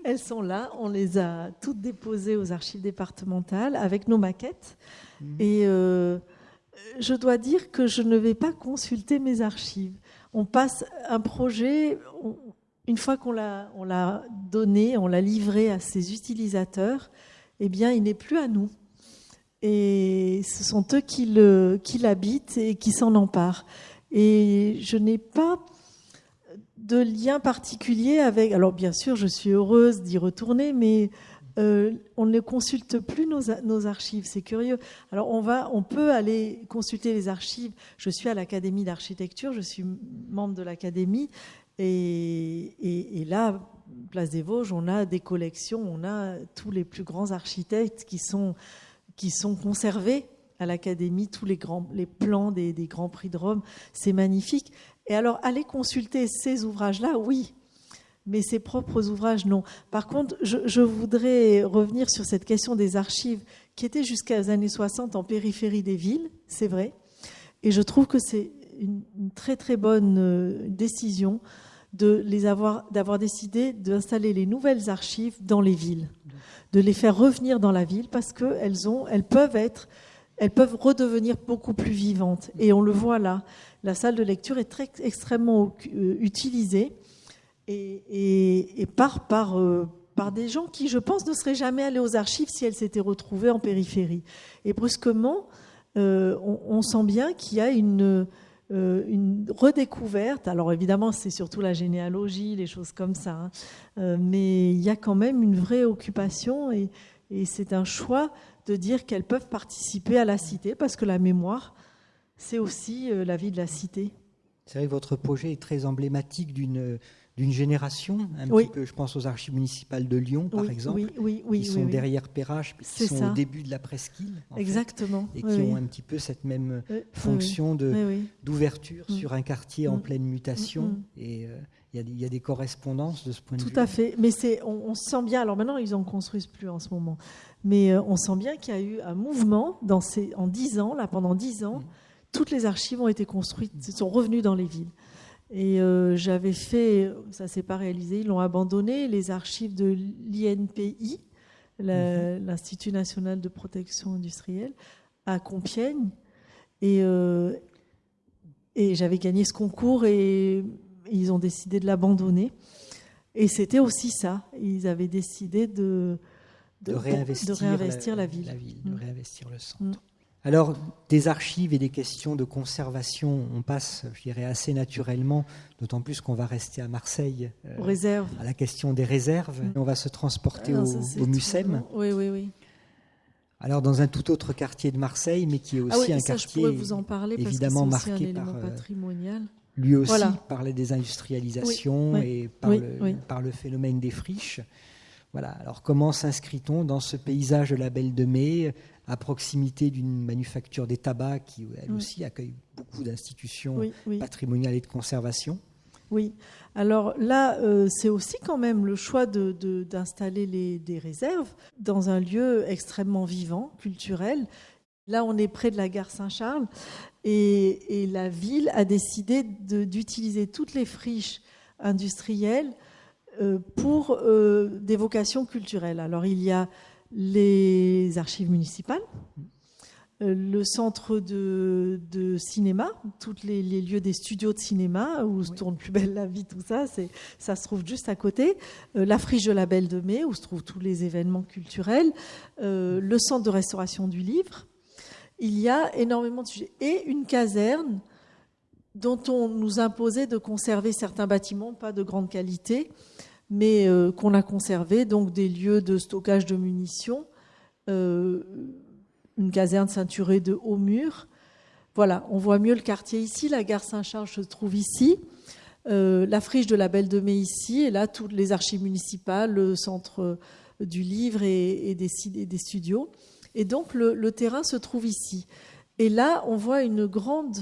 elles sont là, on les a toutes déposées aux archives départementales avec nos maquettes. Mhm. Et euh, je dois dire que je ne vais pas consulter mes archives. On passe un projet, une fois qu'on l'a donné, on l'a livré à ses utilisateurs, eh bien il n'est plus à nous et ce sont eux qui l'habitent qui et qui s'en emparent. Et je n'ai pas de lien particulier avec. Alors bien sûr, je suis heureuse d'y retourner, mais euh, on ne consulte plus nos, archives. C'est curieux. Alors on va, on peut aller consulter les archives. Je suis à l'Académie d'architecture, je suis membre de l'Académie, et, là, Place des Vosges, on a des collections, on a tous les plus grands architectes qui sont qui conservés à l'Académie, tous les, grands, les plans des, Grands Prix de Rome. C'est magnifique. Et alors, aller consulter ces ouvrages-là, oui, mais ses propres ouvrages, non. Par contre, je, voudrais revenir sur cette question des archives qui étaient jusqu'à les années 60 en périphérie des villes, c'est vrai. Et je trouve que c'est une, très très bonne euh, décision de avoir, d'avoir décidé d'installer les nouvelles archives dans les villes de les faire revenir dans la ville parce ont, elles peuvent être, elles peuvent redevenir beaucoup plus vivantes. Et on le voit là. La salle de lecture est très, extrêmement euh, utilisée et, par, par, euh, par des gens qui, je pense, ne seraient jamais allés aux archives si elles s'étaient retrouvées en périphérie. Et brusquement, euh, on, sent bien qu'il y a une, redécouverte. Alors évidemment, c'est surtout la généalogie, les choses comme ça, hein. mais il y a quand même une vraie occupation et, c'est un choix de dire qu'elles peuvent participer à la cité parce que la mémoire, c'est aussi euh, la vie de la cité. C'est vrai que votre projet est très emblématique d'une d'une génération, un petit peu, je pense aux archives municipales de Lyon, par exemple, oui, qui sont derrière Perrache, qui sont au début de la presqu'île, exactement, et qui ont un petit peu cette même fonction de d'ouverture mm. sur un quartier en mm. pleine mutation. Mm, et euh, il y, a des correspondances de ce point de vue. Tout à fait, mais c'est, on, sent bien. Alors maintenant, ils en construisent plus en ce moment, mais euh, on sent bien qu'il y a eu un mouvement dans ces, en dix ans, là, pendant dix ans, toutes les archives ont été construites, sont revenues dans les villes. Et euh, j'avais fait, ça s'est pas réalisé, ils l'ont abandonné, les archives de l'INPI, mhm. l'Institut national de protection industrielle, à Compiègne. Et, euh, et j'avais gagné ce concours et ils ont décidé de l'abandonner. Et c'était aussi ça. Ils avaient décidé de, de, réinvestir, la, ville. de mm. réinvestir le centre. Mm. Alors, des archives et des questions de conservation, on passe, je dirais, assez naturellement, d'autant plus qu'on va rester à Marseille, euh, à la question des réserves. Mm. On va se transporter ah, au, Mucem. Oui, oui, oui. Alors, dans un tout autre quartier de Marseille, mais qui est ah aussi un quartier vous en parler évidemment marqué par. Euh, patrimonial. Lui aussi par la désindustrialisation et par, le, par le phénomène des friches. Voilà. Alors, comment s'inscrit-on dans ce paysage de la Belle de Mai à proximité d'une manufacture des tabacs qui, elle aussi, accueille beaucoup d'institutions patrimoniales et de conservation? Oui, alors là, euh, c'est aussi quand même le choix d'installer de, des réserves dans un lieu extrêmement vivant, culturel. Là, on est près de la gare Saint-Charles et, la ville a décidé d'utiliser toutes les friches industrielles euh, pour euh, des vocations culturelles. Alors, il y a les archives municipales, euh, le centre de, cinéma, tous les, lieux des studios de cinéma où se tourne plus belle la vie, tout ça, ça se trouve juste à côté. La friche de la Belle de Mai où se trouvent tous les événements culturels. Le centre de restauration du livre. Il y a énormément de sujets. Et une caserne dont on nous imposait de conserver certains bâtiments, pas de grande qualité, mais euh, qu'on a conservé, donc des lieux de stockage de munitions, euh, une caserne ceinturée de hauts murs. Voilà, on voit mieux le quartier ici, la gare Saint-Charles se trouve ici, euh, la friche de la Belle de Mai ici, et là, toutes les archives municipales, le centre du livre et, des, des, studios. Et donc, le, terrain se trouve ici. Et là, on voit une grande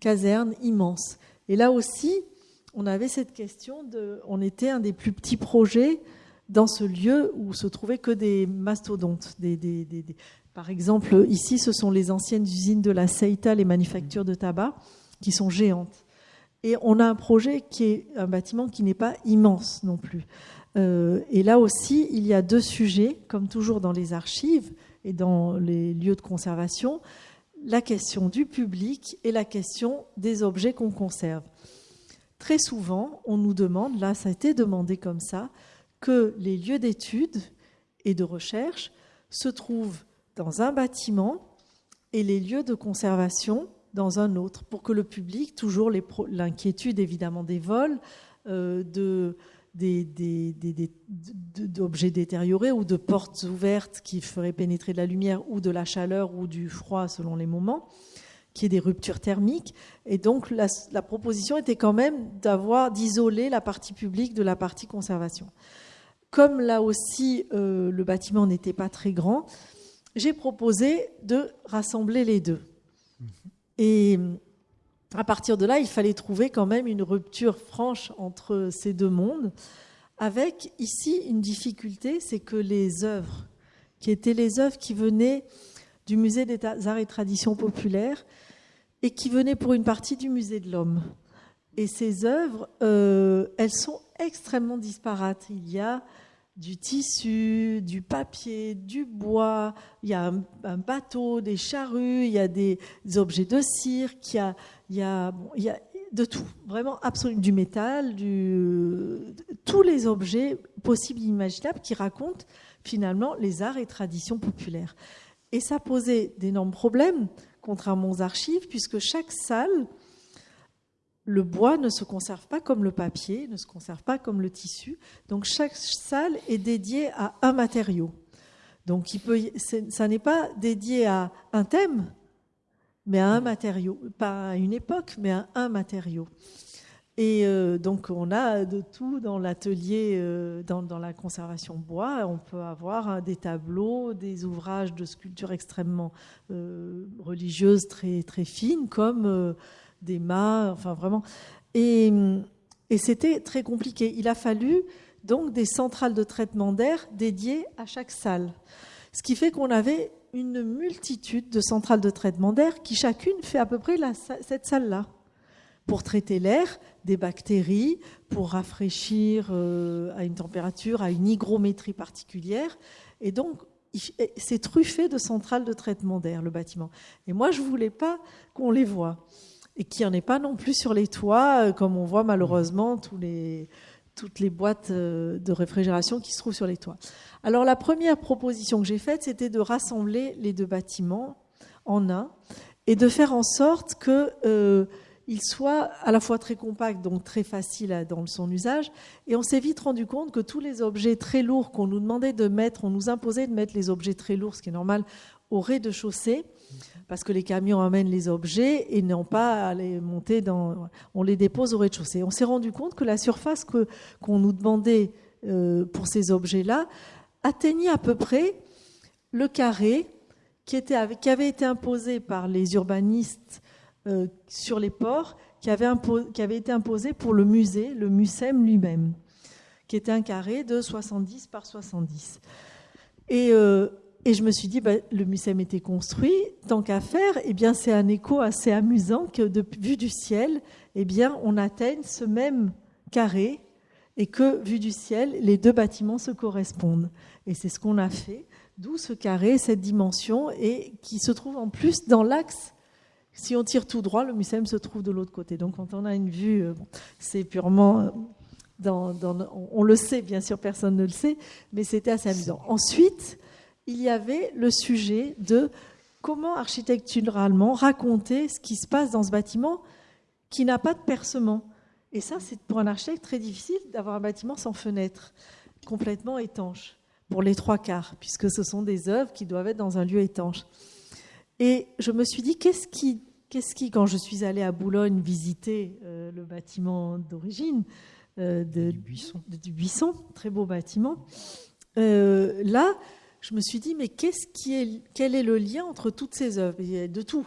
caserne immense. Et là aussi, on avait cette question de. On était un des plus petits projets dans ce lieu où se trouvaient que des mastodontes, Par exemple, ici, ce sont les anciennes usines de la Seita, les manufactures de tabac, qui sont géantes. Et on a un projet qui est un bâtiment qui n'est pas immense non plus. Euh, et là aussi, il y a deux sujets, comme toujours dans les archives et dans les lieux de conservation, la question du public et la question des objets qu'on conserve. Très souvent, on nous demande, là ça a été demandé comme ça, que les lieux d'études et de recherche se trouvent dans un bâtiment et les lieux de conservation dans un autre, pour que le public, toujours l'inquiétude évidemment des vols, euh, de, d'objets détériorés ou de portes ouvertes qui feraient pénétrer de la lumière ou de la chaleur ou du froid selon les moments, qui est des ruptures thermiques. Et donc la, proposition était quand même d'avoir d'isoler la partie publique de la partie conservation. Comme là aussi euh, le bâtiment n'était pas très grand, j'ai proposé de rassembler les deux. Et à partir de là, il fallait trouver quand même une rupture franche entre ces deux mondes, avec ici une difficulté, c'est que les œuvres, qui étaient les œuvres qui venaient du musée des arts et traditions populaires, et qui venaient pour une partie du musée de l'homme. Et ces œuvres, euh, elles sont extrêmement disparates. Il y a du tissu, du papier, du bois, il y a un, bateau, des charrues, il y a des, objets de cirque, il y a, il y a, il y a de tout, vraiment absolument du métal, tous les objets possibles et imaginables qui racontent finalement les arts et traditions populaires. Et ça posait d'énormes problèmes, contrairement aux archives, puisque chaque salle le bois ne se conserve pas comme le papier, ne se conserve pas comme le tissu. Donc chaque salle est dédiée à un matériau. Donc peut, ça n'est pas dédié à un thème, mais à un matériau. Pas à une époque, mais à un matériau. Et euh, donc on a de tout dans l'atelier, euh, dans, la conservation bois. On peut avoir hein, des tableaux, des ouvrages de sculpture extrêmement euh, religieuses, très, très fines, comme des mâts, enfin vraiment. Et, c'était très compliqué. Il a fallu donc des centrales de traitement d'air dédiées à chaque salle. Ce qui fait qu'on avait une multitude de centrales de traitement d'air qui chacune fait à peu près cette salle-là pour traiter l'air des bactéries, pour rafraîchir euh, à une température, à une hygrométrie particulière. Et donc, c'est truffé de centrales de traitement d'air, le bâtiment. Et moi, je ne voulais pas qu'on les voit et qu'il n'y en ait pas non plus sur les toits, euh, comme on voit malheureusement tous les, toutes les boîtes euh, de réfrigération qui se trouvent sur les toits. Alors la première proposition que j'ai faite, c'était de rassembler les deux bâtiments en un et de faire en sorte que euh, il soit à la fois très compact, donc très facile dans son usage. Et on s'est vite rendu compte que tous les objets très lourds qu'on nous demandait de mettre, on nous imposait de mettre les objets très lourds, ce qui est normal, au rez-de-chaussée, parce que les camions amènent les objets et n'ont pas à les monter dans. On les dépose au rez-de-chaussée. On s'est rendu compte que la surface que, qu'on nous demandait euh, pour ces objets-là atteignait à peu près le carré qui, était, qui avait été imposé par les urbanistes euh, sur les ports, qui avait, qui avait été imposé pour le musée, le MUSEM lui-même, qui était un carré de 70 par 70. Et euh, et je me suis dit, bah, le MUSEM était construit, tant qu'à faire, eh bien, c'est un écho assez amusant que, vue du ciel, eh bien, on atteigne ce même carré et que, vu du ciel, les deux bâtiments se correspondent. Et c'est ce qu'on a fait, d'où ce carré, cette dimension, et qui se trouve en plus dans l'axe. Si on tire tout droit, le MUSEM se trouve de l'autre côté. Donc, quand on a une vue, euh, c'est purement. Euh, on le sait, bien sûr, personne ne le sait, mais c'était assez amusant. Ensuite, il y avait le sujet de comment architecturalement raconter ce qui se passe dans ce bâtiment qui n'a pas de percement. Et ça, c'est pour un architecte très difficile d'avoir un bâtiment sans fenêtre, complètement étanche, pour les trois quarts, puisque ce sont des œuvres qui doivent être dans un lieu étanche. Et je me suis dit, qu'est-ce qui, qu'est-ce qui quand je suis allée à Boulogne visiter euh, le bâtiment d'origine euh, de, du, buisson. du Buisson, très beau bâtiment, euh, là, je me suis dit, mais quel est le lien entre toutes ces œuvres? Il y a de tout.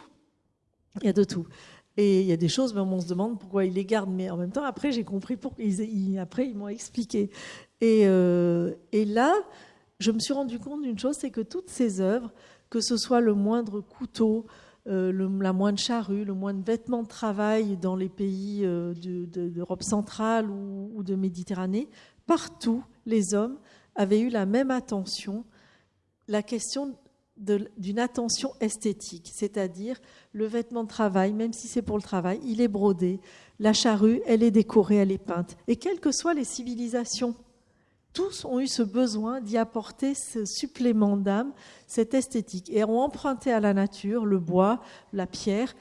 Il y a de tout. Et il y a des choses, même on se demande pourquoi ils les gardent. Mais en même temps, après, j'ai compris pourquoi. Ils, après, ils m'ont expliqué. Et, euh, et, là, je me suis rendu compte d'une chose, c'est que toutes ces œuvres que ce soit le moindre couteau, euh, la moindre charrue, le moindre vêtement de travail dans les pays euh, d'Europe centrale ou, de Méditerranée, partout, les hommes avaient eu la même attention, la question d'une attention esthétique, c'est-à-dire le vêtement de travail, même si c'est pour le travail, il est brodé, la charrue, elle est décorée, elle est peinte. Et quelles que soient les civilisations tous ont eu ce besoin d'y apporter ce supplément d'âme, cette esthétique, et ont emprunté à la nature, le bois, la pierre,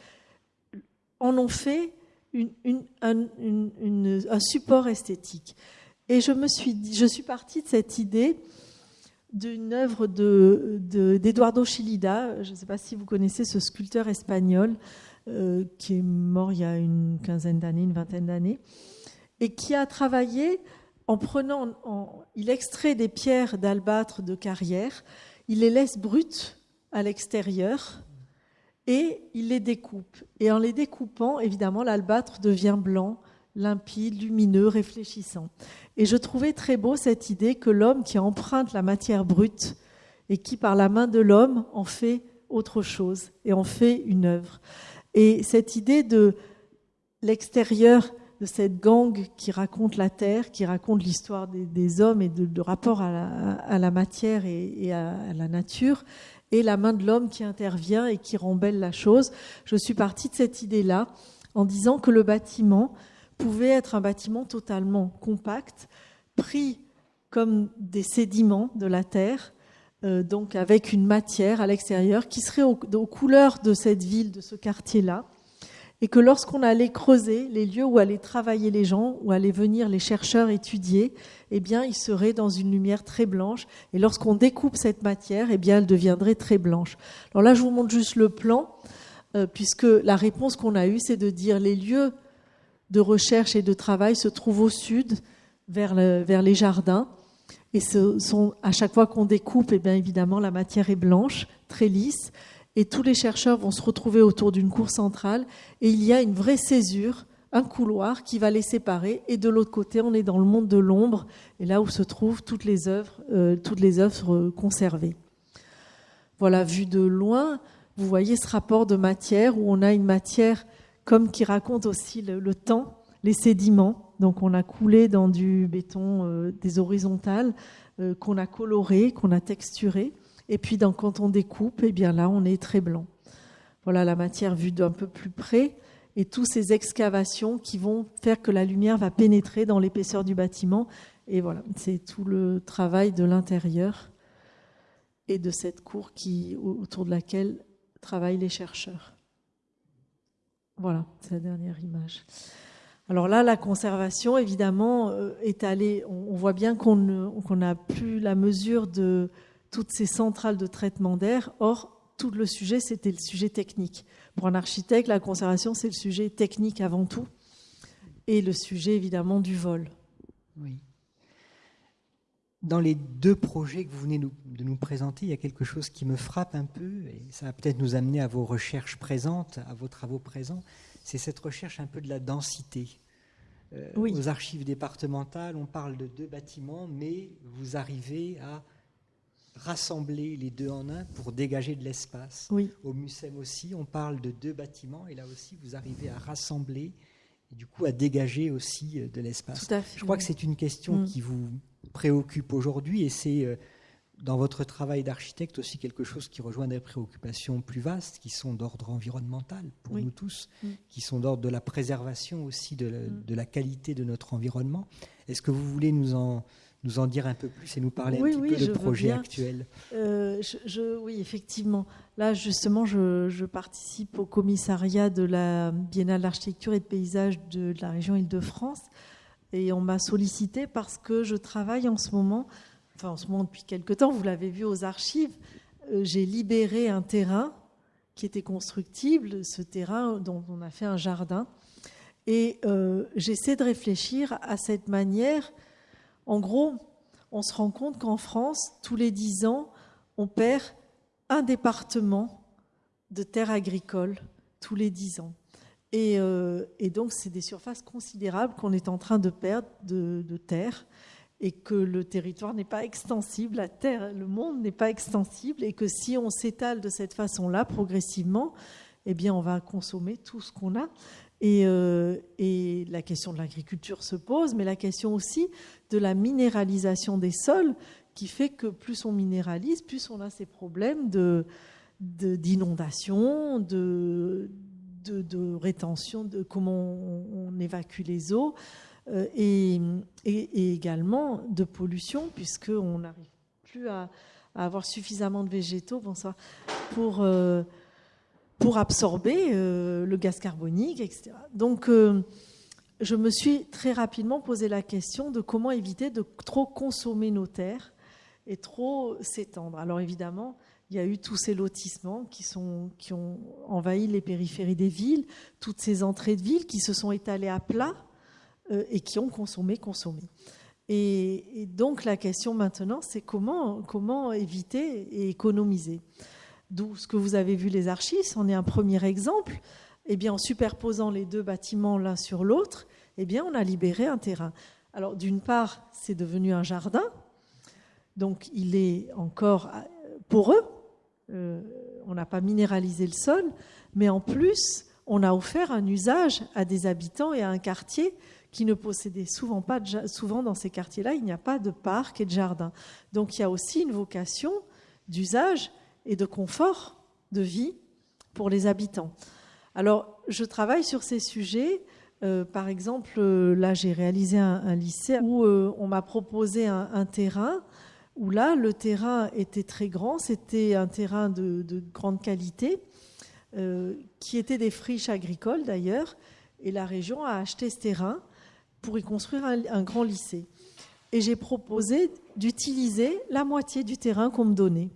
en ont fait un, support esthétique. Et je, me suis, je suis partie de cette idée d'une œuvre d'Eduardo de, Chilida, je ne sais pas si vous connaissez ce sculpteur espagnol, euh, qui est mort il y a une quinzaine d'années, une vingtaine d'années, et qui a travaillé en prenant, il extrait des pierres d'albâtre de carrière, il les laisse brutes à l'extérieur et il les découpe. Et en les découpant, évidemment, l'albâtre devient blanc, limpide, lumineux, réfléchissant. Et je trouvais très beau cette idée que l'homme qui emprunte la matière brute et qui, par la main de l'homme, en fait autre chose et en fait une œuvre. Et cette idée de l'extérieur de cette gang qui raconte la terre, qui raconte l'histoire des, hommes et de, rapport à la, matière et, à, la nature, et la main de l'homme qui intervient et qui rembelle la chose. Je suis partie de cette idée-là en disant que le bâtiment pouvait être un bâtiment totalement compact, pris comme des sédiments de la terre, euh, donc avec une matière à l'extérieur qui serait aux couleurs de cette ville, de ce quartier-là, et que lorsqu'on allait creuser les lieux où allaient travailler les gens, où allaient venir les chercheurs étudier, eh bien, ils seraient dans une lumière très blanche. Et lorsqu'on découpe cette matière, eh bien, elle deviendrait très blanche. Alors là, je vous montre juste le plan, euh, puisque la réponse qu'on a eue, c'est de dire les lieux de recherche et de travail se trouvent au sud, vers, les jardins. Et à chaque fois qu'on découpe, eh bien, évidemment, la matière est blanche, très lisse et tous les chercheurs vont se retrouver autour d'une cour centrale et il y a une vraie césure, un couloir qui va les séparer et de l'autre côté on est dans le monde de l'ombre et là où se trouvent toutes les œuvres, euh, toutes les œuvres conservées. Voilà, vu de loin, vous voyez ce rapport de matière où on a une matière comme qui raconte aussi le, temps, les sédiments. Donc on a coulé dans du béton euh, des horizontales euh, qu'on a coloré, qu'on a texturé. Et puis quand on découpe, eh bien là, on est très blanc. Voilà la matière vue d'un peu plus près et toutes ces excavations qui vont faire que la lumière va pénétrer dans l'épaisseur du bâtiment. Et voilà, c'est tout le travail de l'intérieur et de cette cour qui, autour de laquelle travaillent les chercheurs. Voilà, c'est la dernière image. Alors là, la conservation, évidemment, euh, est allée. On voit bien qu'on n'a plus la mesure de toutes ces centrales de traitement d'air. Or, tout le sujet, c'était le sujet technique. Pour un architecte, la conservation, c'est le sujet technique avant tout, et le sujet évidemment du vol. Oui. Dans les deux projets que vous venez de nous présenter, il y a quelque chose qui me frappe un peu, et ça va peut-être nous amener à vos recherches présentes, à vos travaux présents, c'est cette recherche un peu de la densité. Euh, aux archives départementales, on parle de deux bâtiments, mais vous arrivez à rassembler les deux en un pour dégager de l'espace. Au MUSEM aussi, on parle de deux bâtiments et là aussi, vous arrivez à rassembler et du coup à dégager aussi euh, de l'espace. Je crois que c'est une question mm. qui vous préoccupe aujourd'hui et c'est euh, dans votre travail d'architecte aussi quelque chose qui rejoint des préoccupations plus vastes qui sont d'ordre environnemental pour nous tous, mm. qui sont d'ordre de la préservation aussi de mm. de la qualité de notre environnement. Est-ce que vous voulez nous en nous en dire un peu plus et nous parler un petit peu de projet actuel? Euh, je, Oui, effectivement. Là, justement, je, participe au commissariat de la Biennale d'architecture et de paysage de, la région Île-de-France. Et on m'a sollicité parce que je travaille en ce moment, enfin en ce moment depuis quelque temps, vous l'avez vu aux archives, euh, j'ai libéré un terrain qui était constructible, ce terrain dont on a fait un jardin. Et euh, j'essaie de réfléchir à cette manière en gros, on se rend compte qu'en France, tous les dix ans, on perd un département de terres agricoles tous les dix ans. Euh, et, donc, c'est des surfaces considérables qu'on est en train de perdre de, terre. et que le territoire n'est pas extensible, la Terre, le monde n'est pas extensible, et que si on s'étale de cette façon-là, progressivement, eh bien, on va consommer tout ce qu'on a. Et, euh, la question de l'agriculture se pose, mais la question aussi de la minéralisation des sols, qui fait que plus on minéralise, plus on a ces problèmes de, d'inondation, de, de, rétention, de comment on, évacue les eaux, euh, et, également de pollution, puisqu'on n'arrive plus à, avoir suffisamment de végétaux bonsoir, pour, euh, pour absorber euh, le gaz carbonique, etc. Donc, je me suis très rapidement posé la question de comment éviter de trop consommer nos terres et trop s'étendre. Alors évidemment, il y a eu tous ces lotissements qui, ont envahi les périphéries des villes, toutes ces entrées de villes qui se sont étalées à plat euh, et qui ont consommé, consommé. Et, donc la question maintenant, c'est comment, éviter et économiser? D'où ce que vous avez vu les archives, en est un premier exemple. Eh bien, en superposant les deux bâtiments l'un sur l'autre, eh bien, on a libéré un terrain. Alors, d'une part, c'est devenu un jardin, donc il est encore poreux, euh, on n'a pas minéralisé le sol, mais en plus, on a offert un usage à des habitants et à un quartier qui ne possédait souvent pas, de, souvent dans ces quartiers-là, il n'y a pas de parc et de jardin. Donc il y a aussi une vocation d'usage et de confort de vie pour les habitants. Alors je travaille sur ces sujets. Euh, par exemple, là j'ai réalisé un, lycée où euh, on m'a proposé un terrain où là, le terrain était très grand, c'était un terrain de, grande qualité, euh, qui était des friches agricoles d'ailleurs, et la région a acheté ce terrain pour y construire un, grand lycée. Et j'ai proposé d'utiliser la moitié du terrain qu'on me donnait.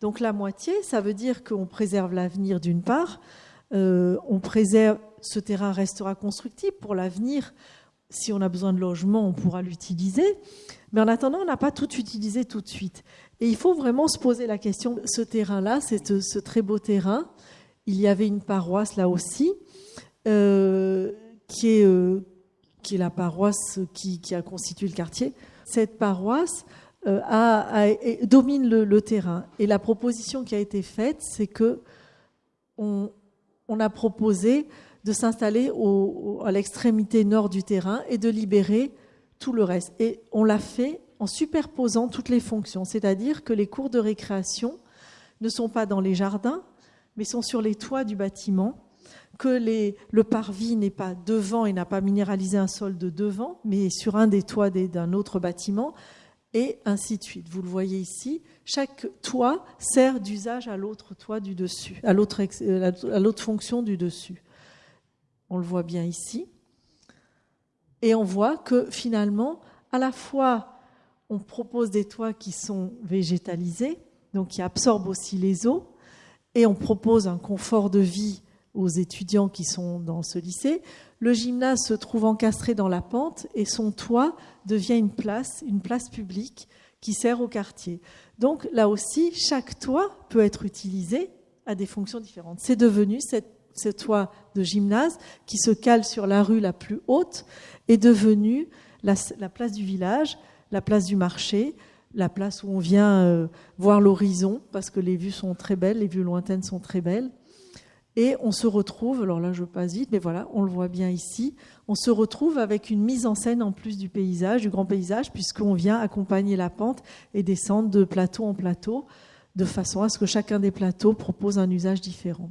Donc la moitié, ça veut dire qu'on préserve l'avenir d'une part, euh, on préserve, ce terrain restera constructible pour l'avenir. Si on a besoin de logement, on pourra l'utiliser. Mais en attendant, on n'a pas tout utilisé tout de suite. Et il faut vraiment se poser la question, ce terrain-là, c'est ce très beau terrain. Il y avait une paroisse là aussi, euh, qui, est, euh, qui est la paroisse qui, a constitué le quartier. Cette paroisse euh, domine le, terrain. Et la proposition qui a été faite, c'est que on, a proposé de s'installer à l'extrémité nord du terrain et de libérer tout le reste. Et on l'a fait en superposant toutes les fonctions, c'est-à-dire que les cours de récréation ne sont pas dans les jardins, mais sont sur les toits du bâtiment, que le parvis n'est pas devant et n'a pas minéralisé un sol de devant, mais sur un des toits d'un autre bâtiment, et ainsi de suite. Vous le voyez ici, chaque toit sert d'usage à l'autre toit du dessus, à l'autre fonction du dessus. On le voit bien ici. Et on voit que finalement, à la fois, on propose des toits qui sont végétalisés, donc qui absorbent aussi les eaux, et on propose un confort de vie aux étudiants qui sont dans ce lycée. Le gymnase se trouve encastré dans la pente et son toit devient une place, une place publique qui sert au quartier. Donc là aussi, chaque toit peut être utilisé à des fonctions différentes. C'est devenu ce toit de gymnase qui se cale sur la rue la plus haute est devenu la, place du village, la place du marché, la place où on vient euh, voir l'horizon parce que les vues sont très belles, les vues lointaines sont très belles. Et on se retrouve, alors là je passe vite, mais voilà, on le voit bien ici, on se retrouve avec une mise en scène en plus du paysage, du grand paysage, puisqu'on vient accompagner la pente et descendre de plateau en plateau de façon à ce que chacun des plateaux propose un usage différent.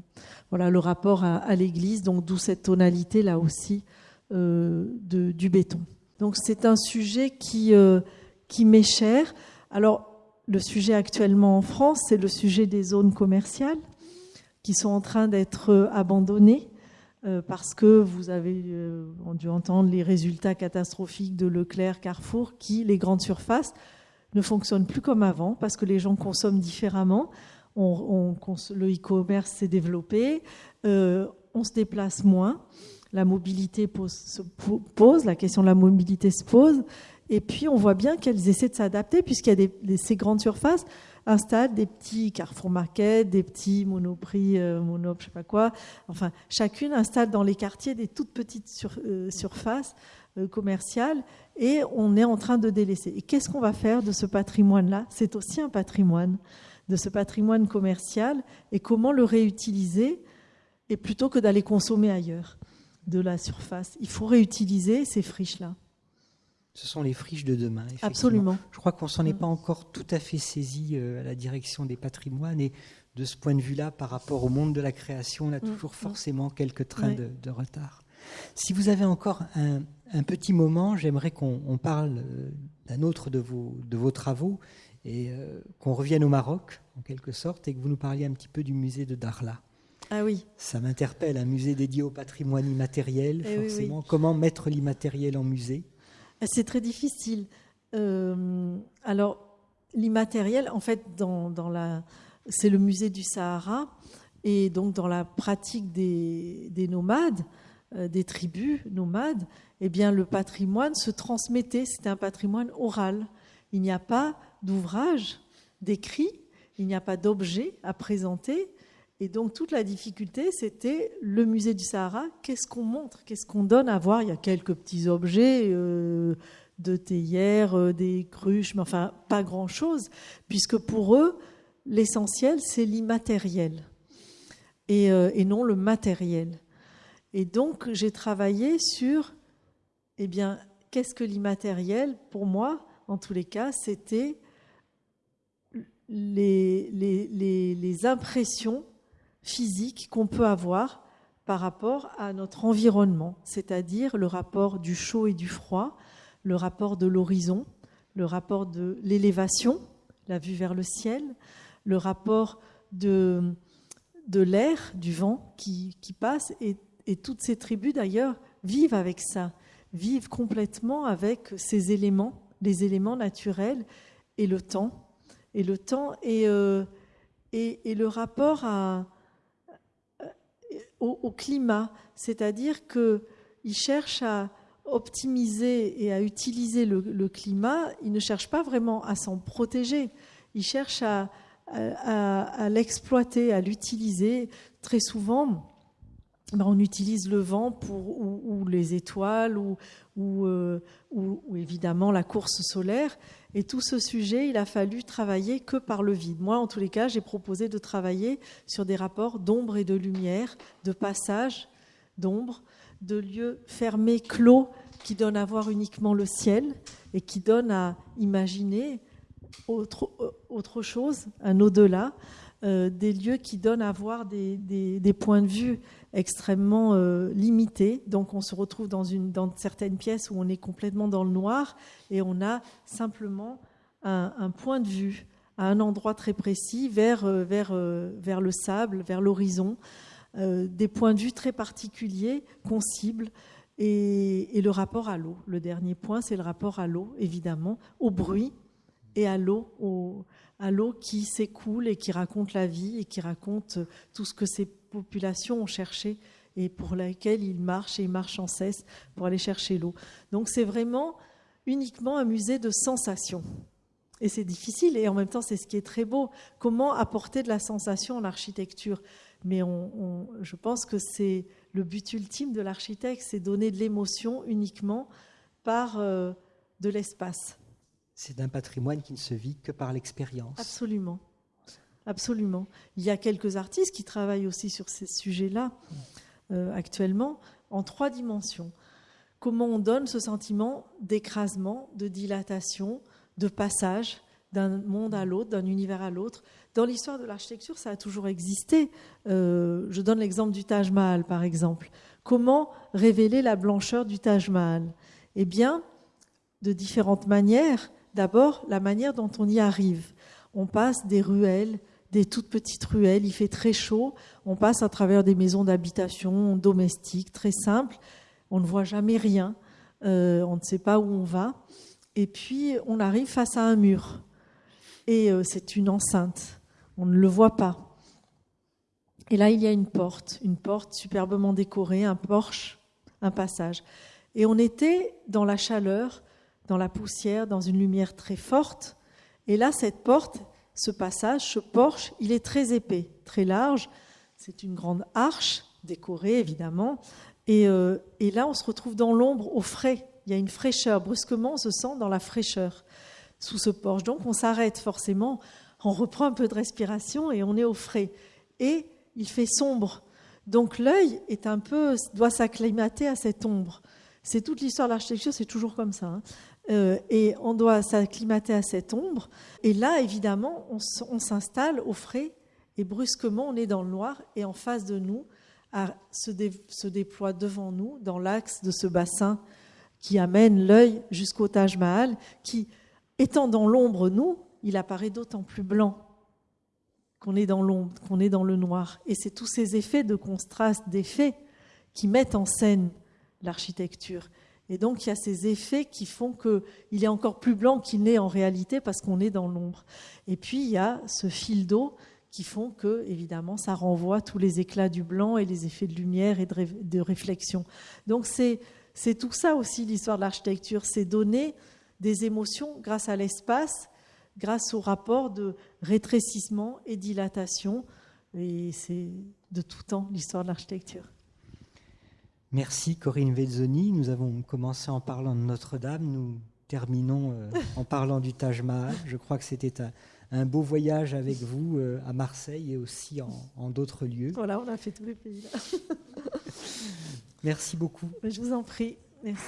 Voilà le rapport à, l'église, donc d'où cette tonalité là aussi de, du béton. Donc c'est un sujet qui, euh, qui m'est cher. Alors le sujet actuellement en France, c'est le sujet des zones commerciales qui sont en train d'être abandonnées euh, parce que vous avez dû entendre les résultats catastrophiques de Leclerc, Carrefour, qui, les grandes surfaces, ne fonctionne plus comme avant parce que les gens consomment différemment. Le e-commerce s'est développé, euh, on se déplace moins, la mobilité se pose, la question de la mobilité se pose, et puis on voit bien qu'elles essaient de s'adapter puisqu'il y a ces grandes surfaces installent des petits Carrefour Market, des petits Monoprix, euh, Monop, je sais pas quoi. Enfin, chacune installe dans les quartiers des toutes petites euh, surfaces commercial et on est en train de délaisser. Et qu'est-ce qu'on va faire de ce patrimoine-là? C'est aussi un patrimoine, de ce patrimoine commercial et comment le réutiliser et plutôt que d'aller consommer ailleurs? De la surface. Il faut réutiliser ces friches-là. Ce sont les friches de demain. Absolument. Je crois qu'on s'en est pas encore tout à fait saisi euh, à la direction des patrimoines et de ce point de vue-là, par rapport au monde de la création, on a mm. toujours forcément quelques trains de, retard. Si vous avez encore un, petit moment, j'aimerais qu'on parle euh, d'un autre de vos, de vos travaux et euh, qu'on revienne au Maroc, en quelque sorte, et que vous nous parliez un petit peu du musée de Darla. Ah oui. Ça m'interpelle, un musée dédié au patrimoine immatériel, eh forcément. Comment mettre l'immatériel en musée? C'est très difficile. Euh, alors, l'immatériel, en fait, dans, la, c'est le musée du Sahara, et donc dans la pratique des, nomades, euh, des tribus nomades, eh bien, le patrimoine se transmettait. C'était un patrimoine oral. Il n'y a pas d'ouvrage d'écrit, il n'y a pas d'objet à présenter. Et donc toute la difficulté, c'était le musée du Sahara. Qu'est-ce qu'on montre? Qu'est-ce qu'on donne à voir? Il y a quelques petits objets euh, de théière, euh, des cruches, mais enfin pas grand-chose, puisque pour eux, l'essentiel, c'est l'immatériel et, euh, et, non le matériel. Et donc j'ai travaillé sur, eh bien, qu'est-ce que l'immatériel? Pour moi, en tous les cas, c'était les impressions physique qu'on peut avoir par rapport à notre environnement, c'est-à-dire le rapport du chaud et du froid, le rapport de l'horizon, le rapport de l'élévation, la vue vers le ciel, le rapport de, de l'air, du vent qui, passe, et, toutes ces tribus d'ailleurs vivent avec ça, vivent complètement avec ces éléments, les éléments naturels et le temps, et le temps et, euh, et, et le rapport à, au, climat, c'est-à-dire qu'ils cherchent à optimiser et à utiliser le, climat, ils ne cherchent pas vraiment à s'en protéger, ils cherchent à, l'exploiter, à l'utiliser. Très souvent, ben, on utilise le vent pour, ou, les étoiles euh, ou, évidemment la course solaire. Et tout ce sujet, il a fallu travailler que par le vide. Moi, en tous les cas, j'ai proposé de travailler sur des rapports d'ombre et de lumière, de passage d'ombre, de lieux fermés, clos, qui donnent à voir uniquement le ciel et qui donnent à imaginer autre, euh, chose, un au-delà, euh, des lieux qui donnent à voir des points de vue extrêmement euh, limité. Donc on se retrouve dans, une, dans certaines pièces où on est complètement dans le noir et on a simplement un, point de vue à un endroit très précis vers, euh, vers, euh, vers le sable, vers l'horizon, des points de vue très particuliers qu'on cible. Et, et le rapport à l'eau. Le dernier point, c'est le rapport à l'eau, évidemment, au bruit et à l'eau, au, à l'eau qui s'écoule et qui raconte la vie et qui raconte tout ce que ces populations ont cherché et pour laquelle ils marchent et ils marchent sans cesse pour aller chercher l'eau. Donc c'est vraiment uniquement un musée de sensations. Et c'est difficile et en même temps c'est ce qui est très beau. Comment apporter de la sensation en architecture Mais on, je pense que c'est le but ultime de l'architecte, c'est donner de l'émotion uniquement par euh, de l'espace. C'est un patrimoine qui ne se vit que par l'expérience. Absolument. Absolument. Il y a quelques artistes qui travaillent aussi sur ces sujets-là euh, actuellement en trois dimensions. Comment on donne ce sentiment d'écrasement, de dilatation, de passage d'un monde à l'autre, d'un univers à l'autre? Dans l'histoire de l'architecture, ça a toujours existé. Euh, je donne l'exemple du Taj Mahal, par exemple. Comment révéler la blancheur du Taj Mahal? Eh bien, de différentes manières. D'abord, la manière dont on y arrive. On passe des ruelles, des toutes petites ruelles, il fait très chaud, on passe à travers des maisons d'habitation domestiques très simples, on ne voit jamais rien, euh, on ne sait pas où on va, et puis on arrive face à un mur, et euh, c'est une enceinte, on ne le voit pas. Et là, il y a une porte, une porte superbement décorée, un porche, un passage. Et on était dans la chaleur, dans la poussière, dans une lumière très forte. Et là, cette porte, ce passage, ce porche, il est très épais, très large. C'est une grande arche, décorée évidemment. Et, euh, et, là, on se retrouve dans l'ombre, au frais, il y a une fraîcheur. Brusquement, on se sent dans la fraîcheur sous ce porche. Donc on s'arrête forcément, on reprend un peu de respiration et on est au frais. Et il fait sombre. Donc l'œil est un peu doit s'acclimater à cette ombre. C'est toute l'histoire de l'architecture, c'est toujours comme ça. Hein. Euh, et on doit s'acclimater à cette ombre. Et là, évidemment, on, s'installe au frais et brusquement, on est dans le noir et en face de nous se, se déploie devant nous dans l'axe de ce bassin qui amène l'œil jusqu'au Taj Mahal, qui, étant dans l'ombre, nous, il apparaît d'autant plus blanc qu'on est dans l'ombre, qu'on est dans le noir. Et c'est tous ces effets de contraste, d'effets qui mettent en scène l'architecture. Et donc il y a ces effets qui font qu'il est encore plus blanc qu'il n'est en réalité parce qu'on est dans l'ombre. Et puis il y a ce fil d'eau qui font que, évidemment, ça renvoie tous les éclats du blanc et les effets de lumière et de, de réflexion. Donc c'est tout ça aussi l'histoire de l'architecture, c'est donner des émotions grâce à l'espace grâce au rapport de rétrécissement et dilatation. Et c'est de tout temps l'histoire de l'architecture. Merci Corinne Vezzoni. Nous avons commencé en parlant de Notre-Dame, nous terminons euh, en parlant du Taj Mahal. Je crois que c'était un, beau voyage avec vous euh, à Marseille et aussi en, en d'autres lieux. Voilà, on a fait tous les pays là. Merci beaucoup. Je vous en prie. Merci.